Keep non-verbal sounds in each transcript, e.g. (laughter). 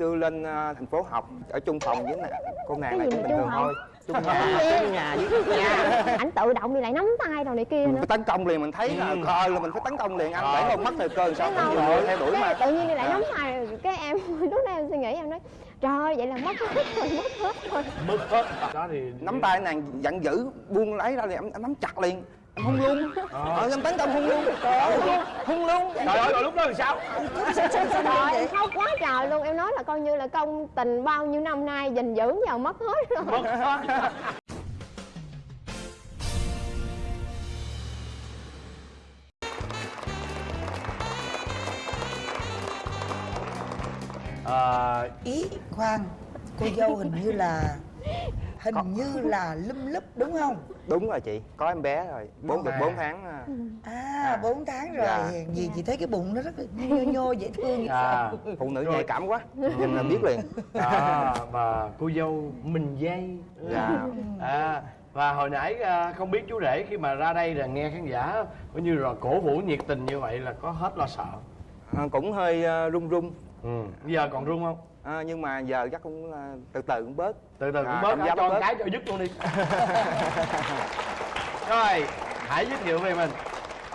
xưa lên ờ, thành phố học ở chung phòng với nè cô nàng này cũng bình chung thường phòng? thôi. Chung (laughs) nhà chung nhà với nhà ảnh tự động thì lại nắm tay rồi này kia nữa. tấn công liền mình thấy là coi là mình phải tấn công liền anh để không mất thời cơ sao không rồi. theo đuổi mà. tự nhiên thì lại À. nắm tay cái em (laughs) lúc đó em suy nghĩ em nói trời ơi, vậy là mất hết rồi mất hết rồi. Mất hết. Đó thì nắm tay nàng giận dữ buông lấy ra liền em, nắm chặt liền hung luôn ờ. Em tấn công hung luôn hung luôn trời ơi rồi lúc đó làm sao? Trời em khóc quá trời luôn. Em nói là coi như là công tình bao nhiêu năm nay gìn giữ giờ mất hết rồi. Mất hết. À, ý khoan cô dâu hình như là hình như (laughs) là lum lúp đúng không đúng rồi chị có em bé rồi bốn được À. bốn tháng à. à bốn tháng rồi Dạ. gì chị thấy cái bụng nó rất là nhô nhô (laughs) dễ thương à, phụ nữ Rồi. nhạy cảm quá nhìn là biết liền à và cô dâu mình dây Dạ. à và hồi nãy à, không biết chú rể khi mà ra đây là nghe khán giả coi như là cổ vũ nhiệt tình như vậy là có hết lo sợ À, cũng hơi run run ừ. bây giờ còn run không à, nhưng mà giờ chắc cũng ờ, từ từ cũng bớt. Từ từ cũng À, bớt. cảm cho bớt. cái cho dứt luôn đi. (laughs) Rồi hãy giới thiệu về mình.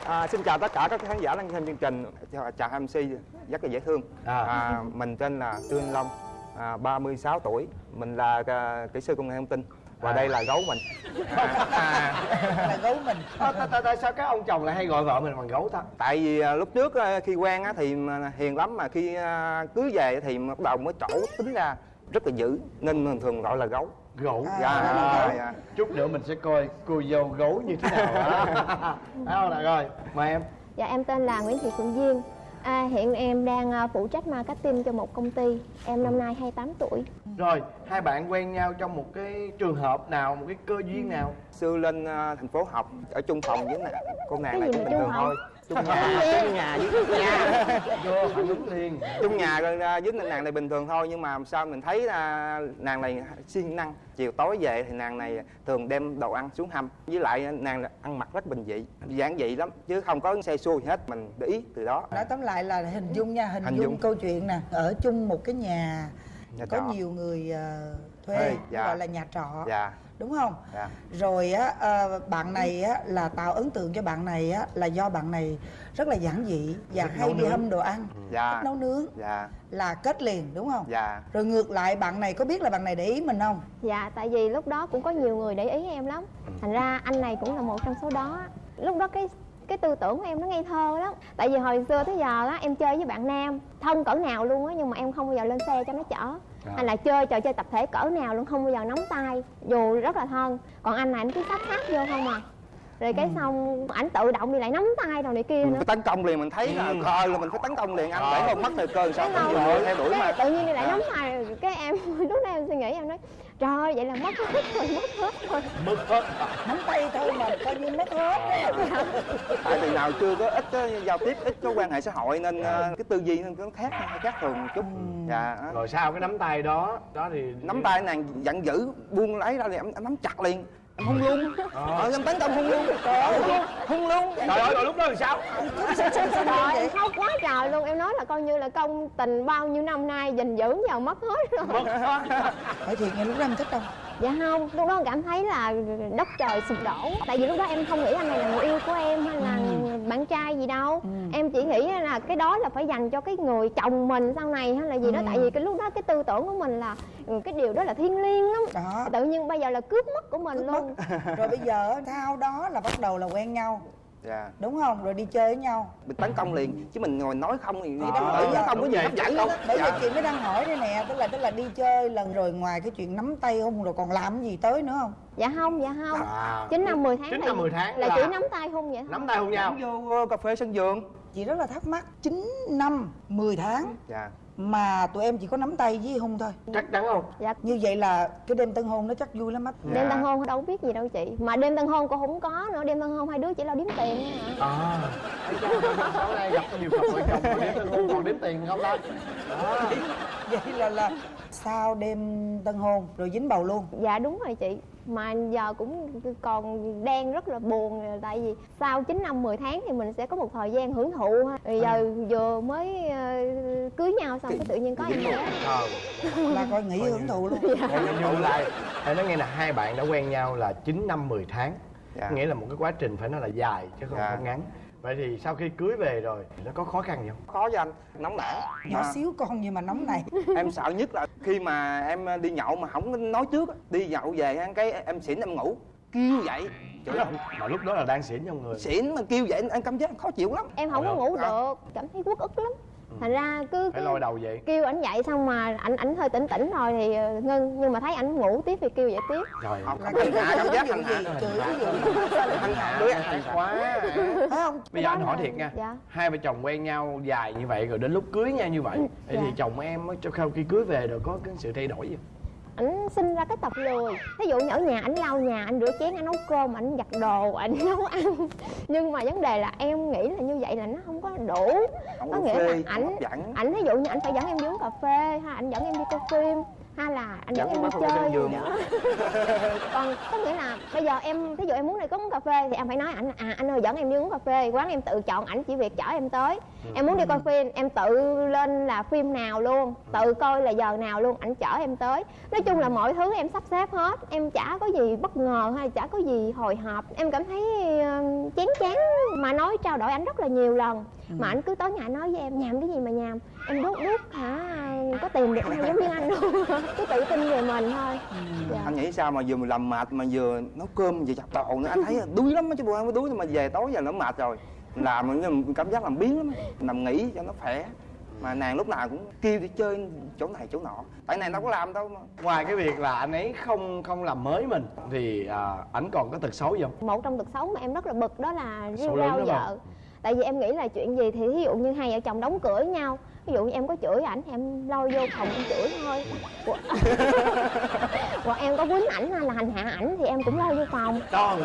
À, xin chào tất cả các khán giả đang xem chương trình chào, chào MC rất là dễ thương. À. à, mình tên là Trương Long à, 36 tuổi. Mình là à, kỹ sư công nghệ thông tin và À. đây là gấu mình. À, là gấu mình. Tại, sao các ông chồng lại hay gọi vợ mình bằng gấu ta? Tại vì à, lúc trước à, khi quen á, thì hiền lắm mà khi à, cưới về thì bắt đầu mới trổ tính ra rất là dữ nên mình thường gọi là gấu. Gấu? À. dạ, À. dạ. chút nữa mình sẽ coi cô dâu gấu như thế nào đó nào rồi mời em. Dạ em tên là Nguyễn Thị Phượng Duyên. À, hiện em đang à, phụ trách marketing cho một công ty. Em năm nay 28 tuổi rồi hai bạn quen nhau trong một cái trường hợp nào một cái cơ duyên nào? Xưa lên à, thành phố học ở chung phòng với nè cô nàng Cái này gì cũng bình chung thường phòng? thôi. Chung nhà chung nhà. với nhà. Vô phản ứng liền. Chung nhà rồi à, với nàng này bình thường thôi nhưng mà sao mình thấy à, nàng này siêng năng. Chiều tối về thì nàng này thường đem đồ ăn xuống hầm. Với lại nàng là ăn mặc rất bình dị giản dị lắm chứ không có xe xua gì hết. Mình để ý từ đó. Nói tóm lại là hình dung nha hình, Hình dung, dung. câu chuyện nè. Ở chung một cái nhà Nhà có trọ. nhiều người ờ, thuê Thuê, dạ. gọi là nhà trọ dạ. đúng không? Dạ. Rồi á ờ, bạn này á là tạo ấn tượng cho bạn này á là do bạn này rất là giản dị và Thích hay đi nướng. hâm đồ ăn. Dạ. thích nấu nướng. Dạ. Là kết liền đúng không? Dạ. Rồi ngược lại bạn này có biết là bạn này để ý mình không? Dạ tại vì lúc đó cũng có nhiều người để ý em lắm. Thành ra anh này cũng là một trong số đó. Lúc đó cái cái tư tưởng của em nó ngây thơ lắm. Tại vì hồi xưa tới giờ á em chơi với bạn nam thân cỡ nào luôn á nhưng mà em không bao giờ lên xe cho nó chở. Anh là chơi trò chơi tập thể cỡ nào luôn không bao giờ nắm tay dù rất là thân. Còn anh này anh cứ sát sát vô không à. Rồi cái xong ảnh tự động thì lại nắm tay rồi này kia nữa. tấn công liền mình thấy là coi là mình phải tấn công liền anh để không mất thời cơ sao không rồi theo đuổi mà. tự nhiên thì lại À. nắm tay. Cái em (laughs) lúc đó em suy nghĩ em nói trời ơi, vậy là mất hết rồi mất hết rồi. Mất hết nắm tay thôi mà coi như mất hết tại vì nào chưa có ít có giao tiếp ít có quan hệ xã hội nên ờ, cái tư duy nó khác khác thường một chút. Dạ. Đó. rồi sau cái nắm tay đó đó thì nắm tay nàng giận dữ buông lấy ra em, em nắm chặt liền em hung luôn ờ. Em tấn công hung luôn hung luôn trời ơi rồi lúc đó làm sao? Trời em khóc quá trời luôn. Em nói là coi như là công tình bao nhiêu năm nay gìn giữ giờ mất hết rồi. Mất hết. Hỏi thiệt nghe lúc đó em thích không? Dạ không lúc đó cảm thấy là đất trời sụp đổ. Tại vì lúc đó em không nghĩ anh này là người yêu của em hay là bạn trai gì đâu. Em chỉ nghĩ là cái đó là phải dành cho cái người chồng mình sau này hay là gì đó. Tại vì cái lúc đó cái tư tưởng của mình là ừ, cái điều đó là thiêng liêng lắm. Đó. Tự nhiên bây giờ là cướp mất của mình luôn rồi bây giờ sau đó là bắt đầu là quen nhau. Dạ. Đúng không? Rồi đi chơi với nhau. Mình tấn công liền chứ mình ngồi nói không thì bởi bây giờ không có gì hấp dẫn đâu. Bởi vì dạ. chị mới đang hỏi đây nè tức là tức là đi chơi lần rồi ngoài cái chuyện nắm tay hôn rồi còn làm cái gì tới nữa không? Dạ không dạ không. À, chín năm 10 tháng chín năm 10 tháng là là- chỉ nắm tay hôn vậy thôi. Nắm tay hôn nhau. Vô ờ, cà phê sân vườn. Chị rất là thắc mắc 9 năm 10 tháng. Dạ mà tụi em chỉ có nắm tay với hôn thôi. Chắc chắn không? Dạ. Như vậy là cái đêm tân hôn nó chắc vui lắm á. Dạ. đêm tân hôn đâu biết gì đâu chị. Mà đêm tân hôn cô không có nữa. Đêm tân hôn hai đứa chỉ lo đếm tiền thôi hả? À. Sau này gặp nhiều cặp vợ chồng đếm tiền hôn còn đếm tiền không ta? Đó vậy là là sau đêm tân hôn rồi dính bầu luôn. Dạ đúng rồi chị. Mà giờ cũng còn đang rất là buồn tại vì sau 9 năm 10 tháng thì mình sẽ có một thời gian hưởng thụ ha. Rồi giờ vừa mới ờ, cưới nhau xong cái tự nhiên có em bé. Ờ. là coi nghỉ hưởng thụ luôn. Em nhung lại Em nói nghe là hai bạn đã quen nhau là 9 năm 10 tháng. Dạ. Nghĩa là một cái quá trình phải nói là dài chứ không, Dạ. không ngắn Vậy thì sau khi cưới về rồi Nó có khó khăn gì không? khó cho anh nóng nảy. Nhỏ Mà xíu con nhưng mà nóng này. (laughs) Em sợ nhất là khi mà em đi nhậu mà không nói trước á, đi nhậu về ăn cái em xỉn em ngủ kêu vậy. Chửi không Mà lúc đó là đang xỉn trong người. Xỉn mà kêu vậy anh cảm giác khó chịu lắm. Em không có ngủ được cảm thấy uất ức lắm thành ra cứ, Phải lôi đầu vậy. kêu ảnh dậy xong mà ảnh ảnh hơi tỉnh tỉnh rồi thì ờ, ngưng nhưng mà thấy ảnh ngủ tiếp thì kêu dậy tiếp. Trời không hành hạ cảm giác hành hạ hành hạ đứa hành quá phải không? Bây giờ anh hỏi thiệt nha. Dạ. Hai vợ chồng quen nhau dài như vậy Rồi đến lúc cưới nhau như vậy. Ừ, Vậy thì dạ. chồng em á, cho sau khi cưới về rồi có cái sự thay đổi gì ảnh sinh ra cái tật lười. Ví dụ như ở nhà ảnh lau nhà ảnh rửa chén ảnh nấu cơm ảnh giặt đồ ảnh (laughs) nấu ăn. Nhưng mà vấn đề là em nghĩ là như vậy là nó không có đủ. Không có nghĩa là phê ảnh hấp dẫn. ảnh ví dụ như ảnh phải dẫn em đi uống cà phê hay ảnh dẫn em đi coi phim hay là anh dẫn em đi chơi giường. đó. còn có nghĩa là bây giờ em ví dụ em muốn đi có uống cà phê thì em phải nói ảnh à anh ơi dẫn em đi uống cà phê. Quán em tự chọn ảnh chỉ việc chở em tới. Em muốn đi coi phim em tự lên là phim nào luôn tự coi là giờ nào luôn ảnh chở em tới. Nói chung là mọi thứ em sắp xếp hết em chả có gì bất ngờ hay chả có gì hồi hộp. Em cảm thấy ờ, chán chán mà nói trao đổi ảnh rất là nhiều lần mà ảnh cứ tới nhà nói với em nhàm cái gì mà nhàm? Em đút đút hả? Có tìm được ai giống như anh luôn (laughs) cứ tự tin về mình thôi. Dạ. anh nghĩ sao mà vừa làm mệt mà vừa nấu cơm vừa giặt đồ nữa? Anh thấy (laughs) đuối lắm á chứ bộ không có đuối nhưng mà về tối giờ nó mệt rồi. Làm mà cảm giác làm biến lắm nằm nghỉ cho nó khỏe. Mà nàng lúc nào cũng kêu đi chơi chỗ này chỗ nọ. Tại nàng đâu có làm đâu mà. Ngoài cái việc là anh ấy không không làm mới mình Thì à, ảnh còn có tật xấu gì không? một trong tật xấu mà em rất là bực đó là lớn rao vợ tại vì em nghĩ là chuyện gì thì ví dụ như hai vợ chồng đóng cửa với nhau ví dụ như em có chửi ảnh thì em lôi vô phòng em chửi thôi. Hoặc, (laughs) em có quýnh ảnh hay là hành hạ ảnh thì em cũng lôi vô phòng. Con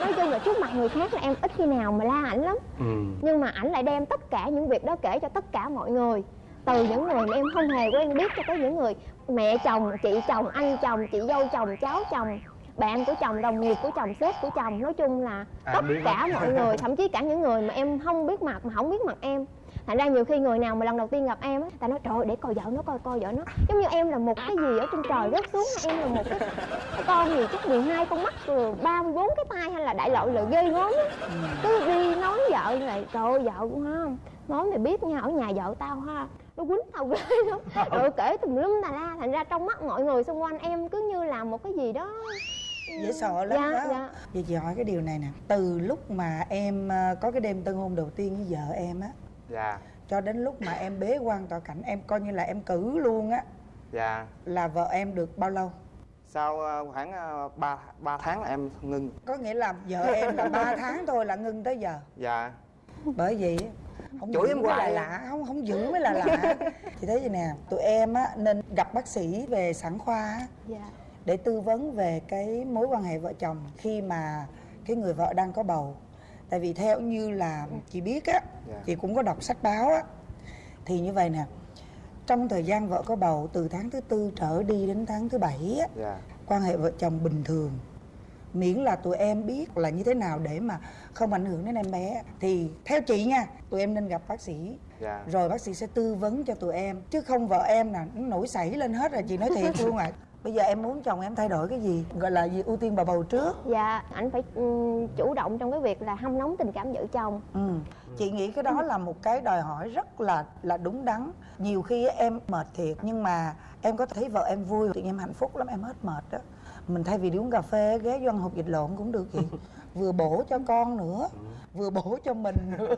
nói chung là trước mặt người khác là em ít khi nào mà la ảnh lắm. Ừ. nhưng mà ảnh lại đem tất cả những việc đó kể cho tất cả mọi người. Từ những người mà em không hề quen biết cho tới những người mẹ chồng chị chồng anh chồng chị dâu chồng cháu chồng bạn của chồng đồng nghiệp của chồng sếp của chồng nói chung là À, tất cả mọi người thậm chí cả những người mà em không biết mặt mà không biết mặt em. Thành ra nhiều khi người nào mà lần đầu tiên gặp em á ta nói trời ơi, để coi vợ nó coi coi vợ nó. Giống như em là một cái gì ở trên trời rớt xuống em là một cái con gì chắc 12 con mắt rồi 34 cái tay hay là đại loại là ghê gớm á. Cứ đi nói vợ là trời ơi vợ cũng không nói mày biết nha ở nhà vợ tao ha nó quýnh tao ghê lắm. Rồi kể tùm lum tà la thành ra trong mắt mọi người xung quanh em cứ như là một cái gì đó dễ sợ lắm dạ, đó. dạ. Vậy chị hỏi cái điều này nè. Từ lúc mà em ờ, có cái đêm tân hôn đầu tiên với vợ em á dạ. Cho đến lúc mà em bế quan tọa cảnh Em coi như là em cử luôn á dạ. Là vợ em được bao lâu? sau ờ, khoảng ờ, ba ba tháng là em ngưng Có nghĩa là vợ em là 3 (laughs) tháng thôi là ngưng tới giờ? Dạ. Bởi vì không Chửi giữ em mới là hoài. lạ không không giữ mới là lạ. (laughs) Chị thấy vậy nè tụi em á nên gặp bác sĩ về sản khoa á, dạ để tư vấn về cái mối quan hệ vợ chồng khi mà cái người vợ đang có bầu. Tại vì theo như là chị biết á Dạ. chị cũng có đọc sách báo á thì như vậy nè trong thời gian vợ có bầu từ tháng thứ tư trở đi đến tháng thứ bảy á dạ. quan hệ vợ chồng bình thường. Miễn là tụi em biết là như thế nào để mà không ảnh hưởng đến em bé. Thì theo chị nha tụi em nên gặp bác sĩ. Dạ. Rồi bác sĩ sẽ tư vấn cho tụi em chứ không vợ em là nổi sảy lên hết rồi chị nói thiệt luôn à bây giờ em muốn chồng em thay đổi cái gì? Gọi là gì? Ưu tiên bà bầu trước. Dạ anh phải ừm, chủ động trong cái việc là hâm nóng tình cảm vợ chồng. Ừ. chị nghĩ cái đó là một cái đòi hỏi rất là là đúng đắn. Nhiều khi em mệt thiệt nhưng mà em có thấy vợ em vui thì em hạnh phúc lắm em hết mệt đó mình thay vì đi uống cà phê ghé vô ăn hộp vịt lộn cũng được chị. (laughs) Vừa bổ cho con nữa vừa bổ cho mình nữa.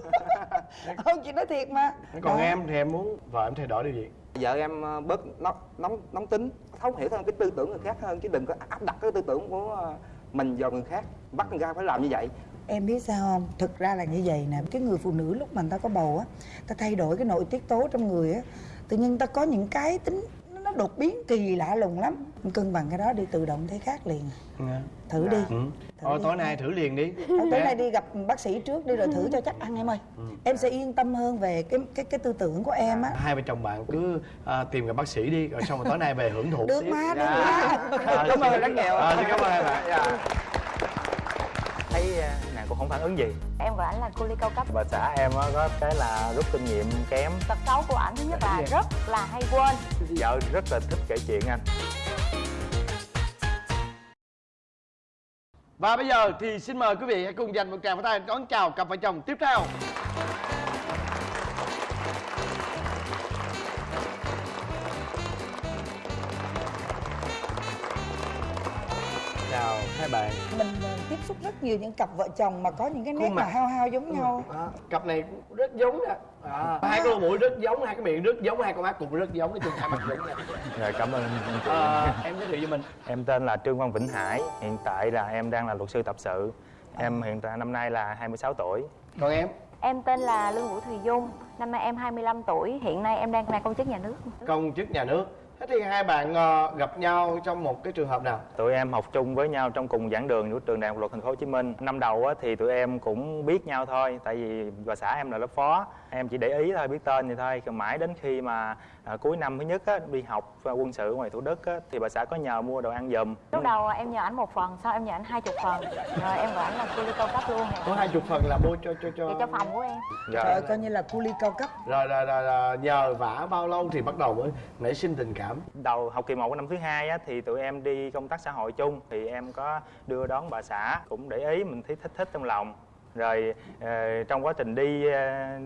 (laughs) Không chị nói thiệt mà. Còn Đó. em thì em muốn vợ em thay đổi điều gì? Vợ em ờ, bớt nóng nóng nóng tính, thấu hiểu hơn cái tư tưởng người khác hơn, chứ đừng có áp đặt cái tư tưởng của ờ, mình vào người khác, bắt người ta phải làm như vậy Em biết sao không? Thực ra là như vậy nè, Cái người phụ nữ lúc mà người ta có bầu á Ta thay đổi cái nội tiết tố trong người á, Tự nhiên ta có những cái tính nó đột biến kỳ lạ lùng lắm cân bằng cái đó đi tự động thấy khác liền thử đi ừ. Thử thôi đi. tối nay thử liền đi tối Dạ. nay đi gặp bác sĩ trước đi rồi thử cho chắc ăn em ơi em sẽ yên tâm hơn về cái cái cái tư tưởng của em á hai vợ chồng bạn cứ à, tìm gặp bác sĩ đi rồi xong rồi tối nay về hưởng thụ được tiếp. mà được Dạ. mà À, Cảm ơn rất nhiều. à, xin cảm ơn hai bạn Dạ. Cũng không phản ứng gì. Em gọi ảnh là cô ly cao cấp. Bà xã em á có cái là rút kinh nghiệm kém. Tật xấu của ảnh thứ nhất là rất là hay quên. Vợ rất là thích kể chuyện anh. Và bây giờ thì xin mời quý vị hãy cùng dành một tràng pháo tay đón chào cặp vợ chồng tiếp theo. Chào hai bạn. Mình tiếp xúc rất nhiều những cặp vợ chồng mà có những cái nét mà hao hao giống nhau. À, cặp này cũng rất giống nè à, hai cái mũi rất giống hai cái miệng rất giống hai con mắt cũng rất giống nói chung hai mặt giống nè rồi cảm ơn anh chị. À, em giới thiệu cho mình. Em tên là trương văn vĩnh hải hiện tại là em đang là luật sư tập sự. Em hiện tại năm nay là 26 tuổi. Còn em? Em tên là lương vũ thùy dung năm nay em 25 tuổi hiện nay em đang là công chức nhà nước. Công chức nhà nước thế thì hai bạn ờ, gặp nhau trong một cái trường hợp nào? Tụi em học chung với nhau trong cùng giảng đường của trường đại học luật thành phố hồ chí minh. Năm đầu thì tụi em cũng biết nhau thôi, tại vì bà xã em là lớp phó. Em chỉ để ý thôi, biết tên thì thôi. Còn mãi đến khi mà à, cuối năm thứ nhất á, đi học quân sự ngoài thủ đức á, thì bà xã có nhờ mua đồ ăn giùm. Lúc đầu em nhờ ảnh một phần sau em nhờ ảnh hai chục phần. Rồi em gọi ảnh là ly cao cấp luôn. Có hai chục phần là mua cho cho cho vậy cho phòng của em. Dạ. trời ơi, coi như là cu ly cao cấp. Rồi, rồi, rồi, rồi nhờ vả bao lâu thì bắt đầu mới nảy sinh tình cảm? Đầu học kỳ 1 của năm thứ hai á, thì tụi em đi công tác xã hội chung thì em có đưa đón bà xã cũng để ý mình thấy thích thích trong lòng. Rồi ờ, trong quá trình đi ờ,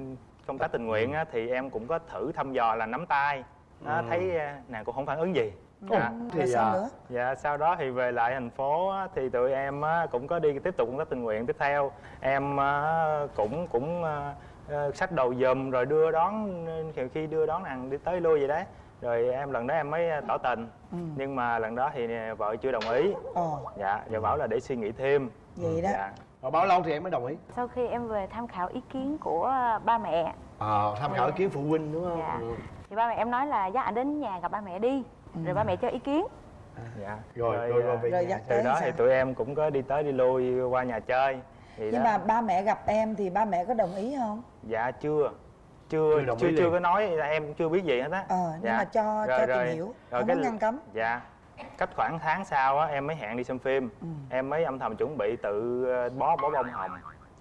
công tác tình nguyện á, thì em cũng có thử thăm dò là nắm tay. Đó, Ừ. thấy ờ, nàng cũng không phản ứng gì. Ồ, dạ. thì sao à, nữa? Dạ sau đó thì về lại thành phố á, thì tụi em á, cũng có đi tiếp tục công tác tình nguyện tiếp theo. Em á, cũng cũng ờ, xách đồ giùm rồi đưa đón nhiều khi đưa đón nàng đi tới lui vậy đấy. Rồi em lần đó em mới tỏ tình. Ừ. nhưng mà lần đó thì vợ chưa đồng ý. Ồ. Dạ và bảo là để suy nghĩ thêm. Vậy đó. Dạ rồi bao lâu thì em mới đồng ý? Sau khi em về tham khảo ý kiến của ba mẹ. Ờ tham khảo ý kiến phụ huynh đúng không? Dạ. Ừ. thì ba mẹ em nói là dắt ảnh đến nhà gặp ba mẹ đi. Rồi ba mẹ cho ý kiến. Dạ. rồi rồi rồi à, về Rồi nhà. dắt từ đó sao? thì tụi em cũng có đi tới đi lui qua nhà chơi. Thì nhưng đó. mà ba mẹ gặp em thì ba mẹ có đồng ý không? Dạ chưa. Chưa chưa đồng chưa có nói em chưa biết gì hết á. Ờ nhưng mà cho cho tìm hiểu không có ngăn cấm. Dạ cách khoảng tháng sau á em mới hẹn đi xem phim. Ừ. em mới âm thầm chuẩn bị tự ờ, bó bó bông hồng.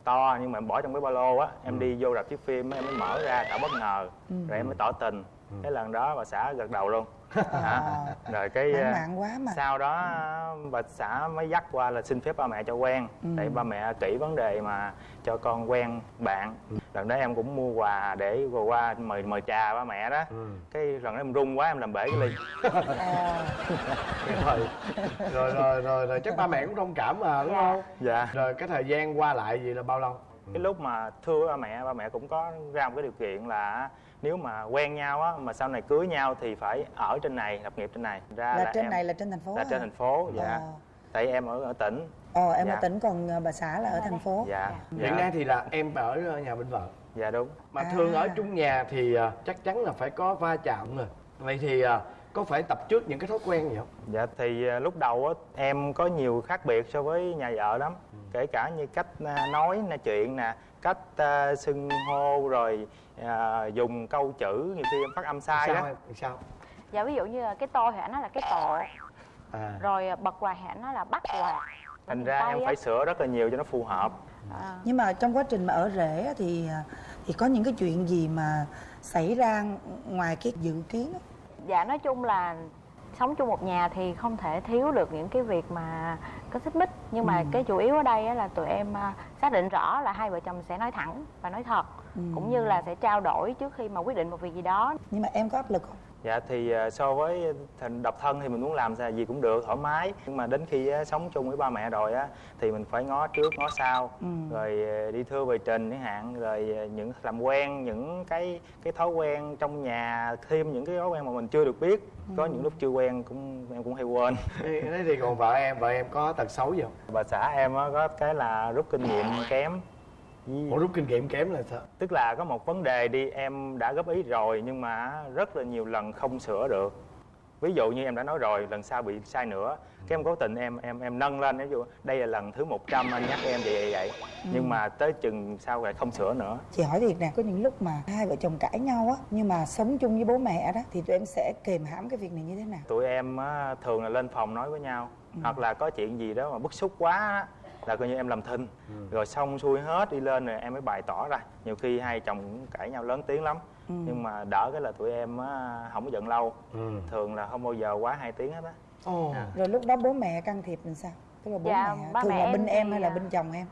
To nhưng mà em bỏ trong cái ba lô á em đi vô rạp chiếu phim em mới mở ra tạo bất ngờ. Ừ. rồi em mới tỏ tình cái lần đó bà xã gật đầu luôn. (laughs) À. Rồi cái lãng ờ, quá mà. sau đó bà xã mới dắt qua là xin phép ba mẹ cho quen Ừ. tại ba mẹ kỹ vấn đề mà cho con quen bạn. Lần đó em cũng mua quà để vừa qua mời mời trà ba mẹ đó. Ừ. cái lần đó em run quá em làm bể cái ly. À, (laughs) rồi. Rồi rồi rồi rồi chắc ba mẹ cũng thông cảm mà đúng Dạ. không? Dạ. Rồi cái thời gian qua lại gì là bao lâu? Cái lúc mà thưa ba mẹ ba mẹ cũng có ra một cái điều kiện là nếu mà quen nhau á mà sau này cưới nhau thì phải ở trên này lập nghiệp trên này. Ra là trên em, này là trên thành phố là hả? trên thành phố dạ. Ờ. tại em ở ở tỉnh. Ờ em Dạ. ở tỉnh còn ờ, bà xã là ở thành phố. Dạ. Dạ, hiện nay thì là em ở nhà bên vợ. Dạ đúng. Mà À. thường ở chung nhà thì à, chắc chắn là phải có va chạm rồi. Vậy thì à, có phải tập trước những cái thói quen gì không? Dạ thì à, lúc đầu á em có nhiều khác biệt so với nhà vợ lắm. Kể cả như cách à, nói nói chuyện nè Cách à, xưng hô rồi à, dùng câu chữ Nhiều khi em phát âm sai sao đó. em? Sao? Dạ ví dụ như là cái tôi thì ảnh nói là cái tổ à. Rồi bật quạt thì ảnh nói là bắt quạt Thành ra em phải sửa rất là nhiều cho nó phù hợp. À. nhưng mà trong quá trình mà ở rể á thì à, thì có những cái chuyện gì mà xảy ra ngoài cái dự kiến á? dạ nói chung là sống chung một nhà thì không thể thiếu được những cái việc mà có xích mích nhưng mà Ừ. cái chủ yếu ở đây á là tụi em à, xác định rõ là hai vợ chồng sẽ nói thẳng và nói thật Ừ. cũng như là sẽ trao đổi trước khi mà quyết định một việc gì đó nhưng mà em có áp lực không Dạ thì à, so với thành độc thân thì mình muốn làm gì cũng được thoải mái. Nhưng mà đến khi á, sống chung với ba mẹ rồi á Thì mình phải ngó trước ngó sau. Ừ. Rồi à, đi thưa về trình chẳng hạn Rồi à, những làm quen những cái cái thói quen trong nhà Thêm những cái thói quen mà mình chưa được biết. Có những lúc chưa quen cũng em cũng hay quên. Thế thế thì còn vợ em vợ em có tật xấu gì không? Bà xã em á, có cái là rút kinh nghiệm kém Với- Ủa rút kinh nghiệm kém là sao? Tức là có một vấn đề đi em đã góp ý rồi Nhưng mà rất là nhiều lần không sửa được. Ví dụ như em đã nói rồi lần sau bị sai nữa cái em cố tình em em em nâng lên ví dụ đây là lần thứ 100 anh nhắc em vậy vậy vậy. Nhưng mà tới chừng sau lại không sửa nữa. Chị hỏi thiệt nè có những lúc mà hai vợ chồng cãi nhau á nhưng mà sống chung với bố mẹ đó thì tụi em sẽ kềm hãm cái việc này như thế nào? Tụi em á, thường là lên phòng nói với nhau hoặc là có chuyện gì đó mà bức xúc quá á, là coi như em làm thinh. Rồi xong xuôi hết đi lên rồi em mới bày tỏ ra. Nhiều khi hai chồng cũng cãi nhau lớn tiếng lắm. Nhưng mà đỡ cái là tụi em á, không có giận lâu. Ừ. thường là không bao giờ quá hai tiếng hết á. Ồ. rồi lúc đó bố mẹ can thiệp làm sao? Tức là bố Dạ, mẹ ba thường mẹ là bên em hay là à, bên chồng em?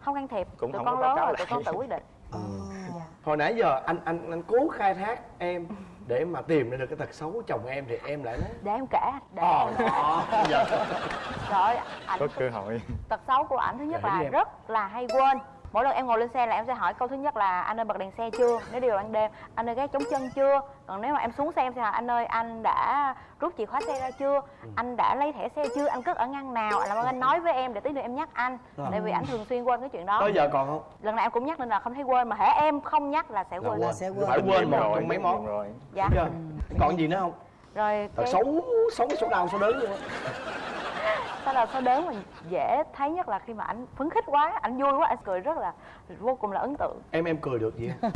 Không can thiệp. Cũng tụi không con có báo lớn cáo rồi tụi con tự quyết định. Hồi nãy giờ anh anh anh cố khai thác em để mà tìm ra được cái tật xấu của chồng em thì em lại nói để em kể để Ồ, em đó, giờ rồi ảnh có cơ hội. tật xấu của ảnh thứ nhất là rất là hay quên mỗi lần em ngồi lên xe là em sẽ hỏi câu thứ nhất là anh ơi bật đèn xe chưa? Nếu đi vào ban đêm anh ơi gác chống chân chưa? Còn nếu mà em xuống xe em sẽ hỏi anh ơi anh đã rút chìa khóa xe ra chưa? Anh đã lấy thẻ xe chưa? Anh cất ở ngăn nào? Làm ơn anh nói với em để tí nữa em nhắc anh tại vì ảnh thường xuyên quên cái chuyện đó. Tới giờ còn không? Lần nào em cũng nhắc nên là không thấy quên mà hễ em không nhắc là sẽ Là quên. là sẽ quên. Phải quên một rồi, trong mấy món. Rồi dạ Chưa? còn gì nữa không? Rồi cái xấu xấu số đau số đớn luôn (laughs) sau đó sau đớn mà dễ thấy nhất là khi mà ảnh phấn khích quá ảnh vui quá anh cười rất là vô cùng là ấn tượng. Em em cười được gì không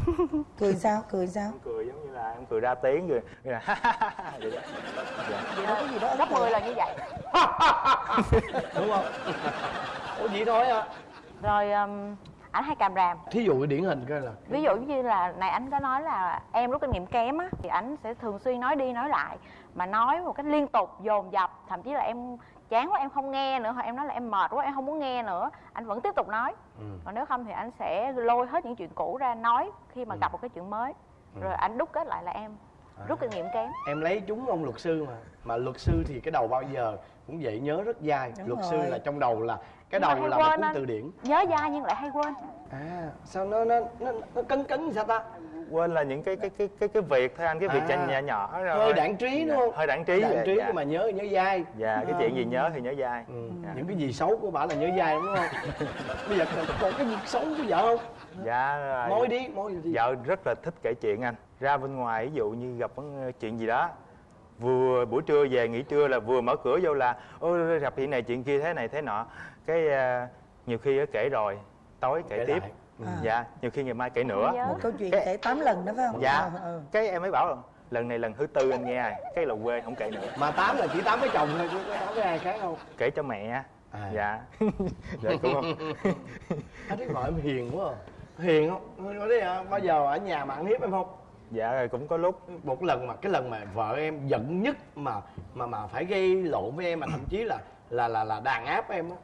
(laughs) cười sao cười sao? Cười giống như là em cười ra tiếng rồi rồi là vậy đó. Dạ. vậy đó có gì đó gấp 10 lần như vậy. Đúng không? Ủa vậy thôi à rồi um, ảnh hay càm ràm. Thí dụ cái điển hình coi là ví dụ như là này anh có nói là em rút kinh nghiệm kém á thì ảnh sẽ thường xuyên nói đi nói lại mà nói một cách liên tục dồn dập thậm chí là em chán quá em không nghe nữa hoặc em nói là em mệt quá em không muốn nghe nữa. Anh vẫn tiếp tục nói. Ừ. còn nếu không thì anh sẽ lôi hết những chuyện cũ ra nói khi mà Ừ. gặp một cái chuyện mới. Rồi anh đúc kết lại là em rút kinh nghiệm kém em lấy chúng ông luật sư mà mà luật sư thì cái đầu bao giờ cũng vậy nhớ rất dai Đúng luật rồi. sư là trong đầu là cái Nhưng đầu là một cuốn anh. từ điển nhớ dai nhưng lại hay quên à sao nó nó nó, nó cấn cấn sao ta quên là những cái cái cái cái cái việc thôi anh cái việc À. à. nhỏ nhỏ rồi hơi đạn trí đúng không hơi đạn trí dạ, trí dạ. nhưng mà nhớ nhớ dai dạ cái chuyện gì nhớ thì nhớ dai ừ. Dạ. những cái gì xấu của bà là nhớ dai đúng không (laughs) bây giờ còn cái gì xấu của vợ không dạ rồi. môi đi môi đi vợ rất là thích kể chuyện anh. Ra bên ngoài ví dụ như gặp vấn- chuyện gì đó vừa buổi trưa về nghỉ trưa là vừa mở cửa vô là ôi gặp chuyện này chuyện kia thế này thế nọ. Cái à, nhiều khi á kể rồi tối kể, Kể tiếp. lại. Ừ. dạ nhiều khi ngày mai kể nữa. một câu chuyện Cái- kể 8 lần đó phải không? Dạ. Ừ, ừ. cái em mới bảo là lần này lần thứ tư anh nghe cái là quê không kể nữa. Mà tám là chỉ tám với chồng thôi chứ có tám với ai khác không kể cho mẹ. À. dạ. (laughs) Dạ cũng không? Anh thấy vợ em hiền quá à. Hiền không? Có đấy à, bao giờ ở nhà mà ăn hiếp em không? Dạ rồi cũng có lúc. Một lần mà cái lần mà vợ em giận nhất mà mà mà phải gây lộn với em mà thậm chí là là là là đàn áp em á.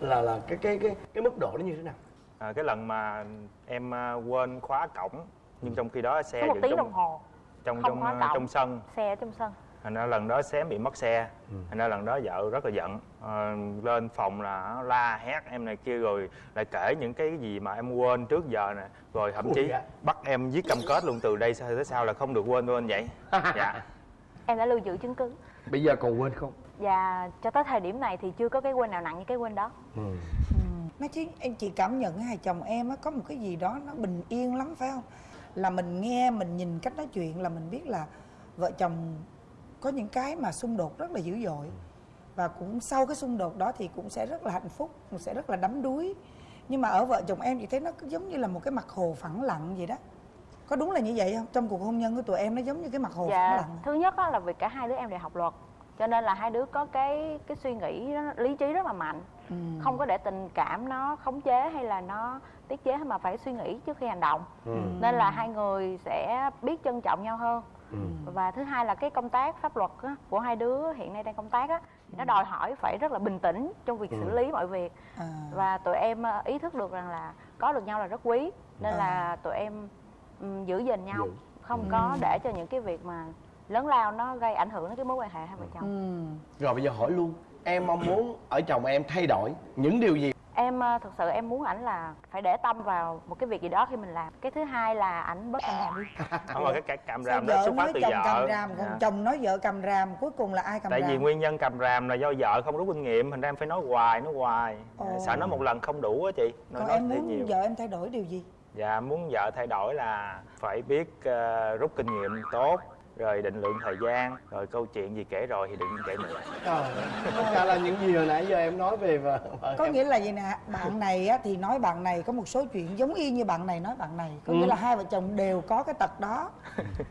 Là là cái cái cái cái mức độ nó như thế nào? À, cái lần mà em à, quên khóa cổng nhưng trong khi đó xe có một dựng tiếng trong đồng hồ. trong không trong khóa à, cổng. trong sân. xe ở trong sân thành ra lần đó xém bị mất xe. Ừ. thành ra lần đó vợ rất là giận. Ờ, lên phòng là la hét em này kia rồi lại kể những cái gì mà em quên trước giờ nè. Rồi thậm chí dạ. bắt em viết cam kết luôn từ đây tới sau là không được quên quên vậy. (laughs) Dạ. Em đã lưu giữ chứng cứ. Bây giờ còn quên không? Và cho tới thời điểm này thì chưa có cái quên nào nặng như cái quên đó. Ừ. Nói chứ em chị cảm nhận hai chồng em á có một cái gì đó nó bình yên lắm phải không? Là mình nghe mình nhìn cách nói chuyện là mình biết là vợ chồng có những cái mà xung đột rất là dữ dội và cũng sau cái xung đột đó thì cũng sẽ rất là hạnh phúc, cũng sẽ rất là đắm đuối. Nhưng mà ở vợ chồng em chị thấy nó cứ giống như là một cái mặt hồ phẳng lặng vậy đó. Có đúng là như vậy không? Trong cuộc hôn nhân của tụi em nó giống như cái mặt hồ phẳng dạ lặng. thứ nhất á là vì cả hai đứa em đều học luật cho nên là hai đứa có cái cái suy nghĩ nó, lý trí rất là mạnh Ừ. không có để tình cảm nó khống chế hay là nó tiết chế mà phải suy nghĩ trước khi hành động Ừ. nên là hai người sẽ biết trân trọng nhau hơn Ừ. và thứ hai là cái công tác pháp luật á, của hai đứa hiện nay đang công tác á, thì nó đòi hỏi phải rất là bình tĩnh trong việc xử lý mọi việc À. và tụi em ờ, ý thức được rằng là có được nhau là rất quý nên À. là tụi em ừm, giữ gìn nhau Giữ. không có để cho những cái việc mà lớn lao nó gây ảnh hưởng đến cái mối quan hệ hai vợ chồng Ừ. rồi bây giờ hỏi luôn em mong muốn ở chồng em thay đổi những điều gì em ờ, thực sự em muốn ảnh là phải để tâm vào một cái việc gì đó khi mình làm. Cái thứ hai là ảnh bớt càm ràm đi. (laughs) Không mà cái cái càm ràm đó vợ xuất phát nói từ chồng vợ. cầm ràm còn Dạ. chồng nói vợ cầm ràm cuối cùng là ai cầm tại ràm? vì nguyên nhân cầm ràm là do vợ không rút kinh nghiệm thành ra em phải nói hoài nói hoài. Ồ. sợ nói một lần không đủ á chị nói, còn nói em muốn nhiều. vợ em thay đổi điều gì? Dạ muốn vợ thay đổi là phải biết ờ, rút kinh nghiệm tốt rồi định lượng thời gian rồi câu chuyện gì kể rồi thì đừng kể nữa. Trời tất cả là những gì hồi nãy giờ em nói về vợ. Có em. nghĩa là gì nè bạn này á, thì nói bạn này có một số chuyện giống y như bạn này nói bạn này. Có nghĩa là hai vợ chồng đều có cái tật đó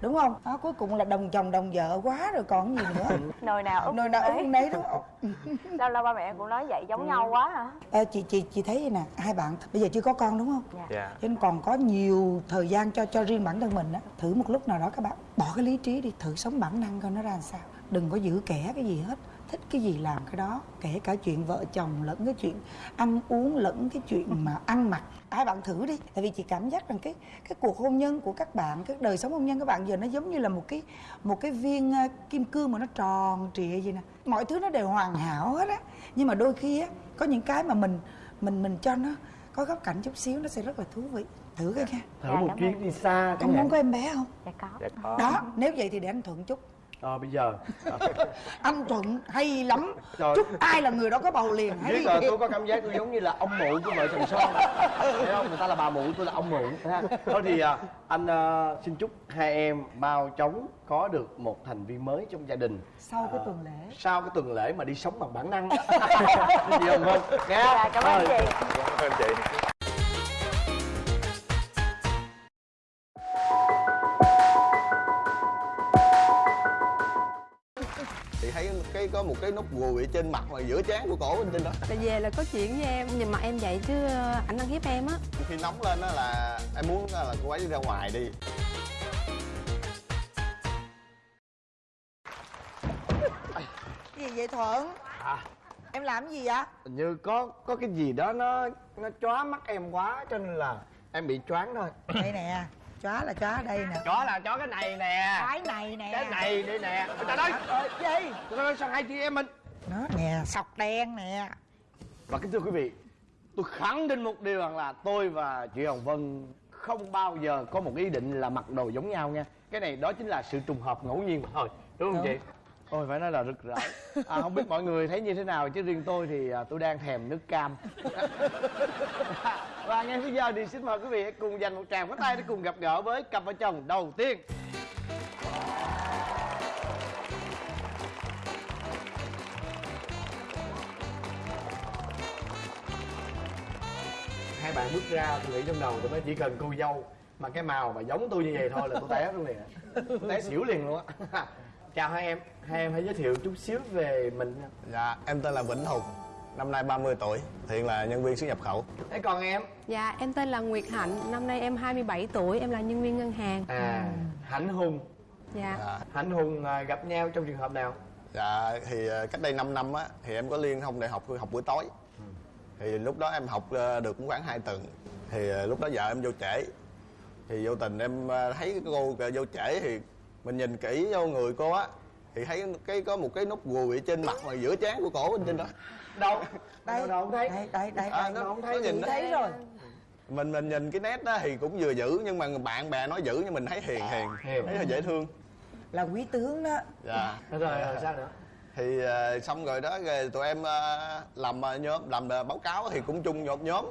đúng không? Đó, cuối cùng là đồng chồng đồng vợ quá rồi còn gì nữa. Nồi nào úp nơi nào ông nấy đúng không? (laughs) Lâu lâu ba mẹ cũng nói vậy giống nhau quá hả? Ê, chị chị chị thấy vậy nè hai bạn bây giờ chưa có con đúng không? Dạ. dạ. Cho nên còn có nhiều thời gian cho cho riêng bản thân mình á. Thử một lúc nào đó các bạn bỏ cái lý trí đi thử sống bản năng coi nó ra làm sao. Đừng có giữ kẻ cái gì hết thích cái gì làm cái đó. Kể cả chuyện vợ chồng lẫn cái chuyện ăn uống lẫn cái chuyện mà ăn mặc. Hai bạn thử đi. Tại vì chị cảm giác rằng cái cái cuộc hôn nhân của các bạn cái đời sống hôn nhân các bạn giờ nó giống như là một cái một cái viên à, kim cương mà nó tròn trịa vậy nè. Mọi thứ nó đều hoàn hảo hết á. Nhưng mà đôi khi á có những cái mà mình mình mình cho nó có góc cạnh chút xíu nó sẽ rất là thú vị thử coi nha thử Dạ, một chuyến đi xa con muốn có em bé không? Dạ có. Dạ có. Đó nếu vậy thì để anh thuận chút. Ờ bây giờ. (laughs) Anh thuận hay lắm. Trời. chúc ai là người đó có bầu liền hay biết rồi tôi có cảm giác tôi giống như là ông mụ của vợ chồng son. (laughs) Thấy không? Người ta là bà mụ tôi là ông mụ ha. thôi thì à, anh à, xin chúc hai em mau chóng có được một thành viên mới trong gia đình. Sau cái tuần lễ. sau cái tuần lễ mà đi sống bằng bản năng. (laughs) Gì không nghe dạ cảm ơn chị. Cảm ơn chị có một cái nút ruồi ở trên mặt mà giữa trán của cổ bên trên đó. Là về là có chuyện với em nhưng mà em vậy chứ ờ, ảnh ăn hiếp em á. Khi nóng lên đó là em muốn là cô ấy đi ra ngoài đi. Gì vậy thuận? À. em làm cái gì vậy? Hình như có có cái gì đó nó nó chóa mắt em quá cho nên là em bị choáng thôi. Đây nè chó là chó đây nè. Chó là chó cái này nè. Cái này nè. Cái này đây nè. Người ta nói Ờ, gì? Người ta nói sao hai chị em mình? Nó nè sọc đen nè. Và kính thưa quý vị tôi khẳng định một điều rằng là tôi và chị hồng vân không bao giờ có một ý định là mặc đồ giống nhau nha. Cái này đó chính là sự trùng hợp ngẫu nhiên mà thôi đúng không Đúng. chị Ôi phải nói là rực rỡ. À, Không biết mọi người thấy như thế nào Chứ riêng tôi thì à, tôi đang thèm nước cam. (laughs) Và ngay bây giờ thì xin mời quý vị hãy cùng dành một tràng pháo tay Để cùng gặp gỡ với cặp vợ chồng đầu tiên. Hai bạn bước ra tôi nghĩ trong đầu tôi nói chỉ cần cô dâu Mà cái màu mà giống tôi như vậy thôi là tôi té luôn liền. Tôi té xỉu liền luôn á. (laughs) Chào hai em Hai em hãy giới thiệu chút xíu về mình nha. dạ em tên là vĩnh hùng năm nay 30 tuổi hiện là nhân viên xuất nhập khẩu. Thế còn em? Dạ em tên là Nguyệt Hạnh năm nay em 27 tuổi em là nhân viên ngân hàng. À Hạnh Hùng. Dạ. Dạ, Hạnh Hùng à, gặp nhau trong trường hợp nào? Dạ thì ờ, cách đây 5 năm á thì em có liên thông đại học học buổi tối. Thì lúc đó em học ờ, được cũng khoảng 2 tuần. Thì lúc đó vợ em vô trễ. Thì vô tình em thấy cái cô vô trễ thì mình nhìn kỹ vô người cô á thì thấy cái có một cái nút ruồi ở trên mặt mà giữa trán của cổ bên trên đó. Đâu? Đây Đâu đâu không thấy? đây đây đây, À, đây. nó- không nó thấy nhìn thấy rồi. Mình mình nhìn cái nét đó thì cũng vừa dữ nhưng mà bạn bè nói dữ nhưng mình thấy hiền hiền. Thấy là dễ thương. Là quý tướng đó. Dạ. Rồi, rồi rồi, sao nữa? Thì ờ, xong rồi đó rồi tụi em ờ, làm ờ, nhóm làm ờ, báo cáo thì cũng chung một nhóm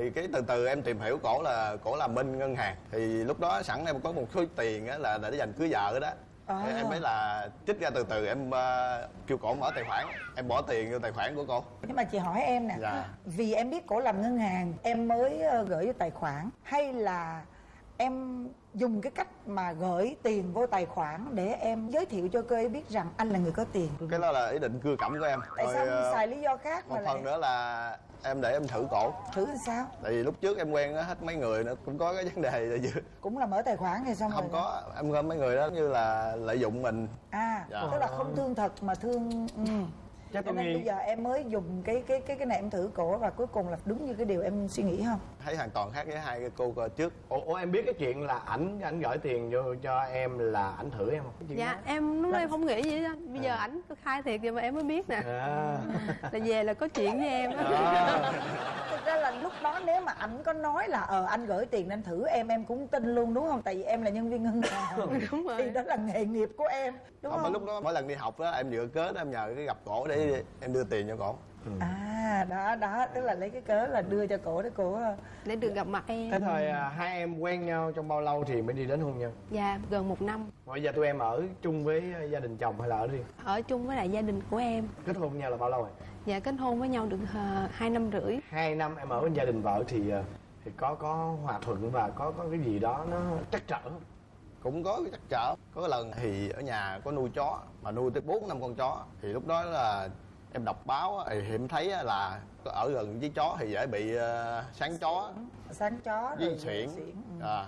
thì cái từ từ em tìm hiểu cổ là cổ làm bên ngân hàng thì lúc đó sẵn em có một số tiền á là để dành cưới vợ đó À. Thì em mới là trích ra từ từ em ờ, kêu cổ mở tài khoản em bỏ tiền vô tài khoản của cổ nhưng mà chị hỏi em nè Dạ. vì em biết cổ làm ngân hàng em mới ờ, gửi vô tài khoản hay là em dùng cái cách mà gửi tiền vô tài khoản để em giới thiệu cho cô ấy biết rằng anh là người có tiền. Cái đó là ý định cưa cẩm của em. Tại Rồi, sao ờ, em xài lý do khác một mà lại phần nữa là em để em thử cổ. Thử làm sao? Tại vì lúc trước em quen hết mấy người nữa cũng có cái vấn đề là gì cũng là mở tài khoản hay xong không rồi. có em gom mấy người đó như là lợi dụng mình. À Dạ. tức là không thương thật mà thương ừ. Chắc cho tôi nên nghi bây giờ em mới dùng cái cái cái cái này em thử cổ và cuối cùng là đúng như cái điều em suy nghĩ không thấy hoàn toàn khác với hai cái cô trước. Ủa, ủa em biết cái chuyện là ảnh ảnh gửi tiền vô cho em là ảnh thử em không? Dạ đó. em lúc đó em không nghĩ gì hết bây giờ ảnh có khai thiệt rồi mà em mới biết nè. À. là về là có chuyện với em á. À. thực ra là lúc đó nếu mà ảnh có nói là ờ anh gửi tiền nên thử em em cũng tin luôn đúng không? Tại vì em là nhân viên ngân hàng. (laughs) Đúng rồi. thì đó là nghề nghiệp của em đúng không không, mà lúc đó mỗi lần đi học đó em vừa cớ đó em nhờ cái gặp cổ để em đưa tiền cho cổ à đó đó tức là lấy cái cớ là đưa cho cổ để cổ ờ, để được gặp mặt em. Thế thời à, hai em quen nhau trong bao lâu thì mới đi đến hôn nhân? Dạ gần một năm. Bây giờ tụi em ở chung với à, gia đình chồng hay là ở riêng? Ở chung với lại gia đình của em. Kết hôn nhau là bao lâu rồi? Dạ kết hôn với nhau được ờ, hai năm rưỡi. Hai năm em ở với gia đình vợ thì à, thì có có hòa thuận và có có cái gì đó nó trắc trở cũng có cái trắc trở. Có cái lần thì ở nhà có nuôi chó mà nuôi tới bốn năm con chó. Thì lúc đó là em đọc báo thì em thấy là ở gần với chó thì dễ bị ờ, sáng chó. Sáng chó với xuyển ừ. à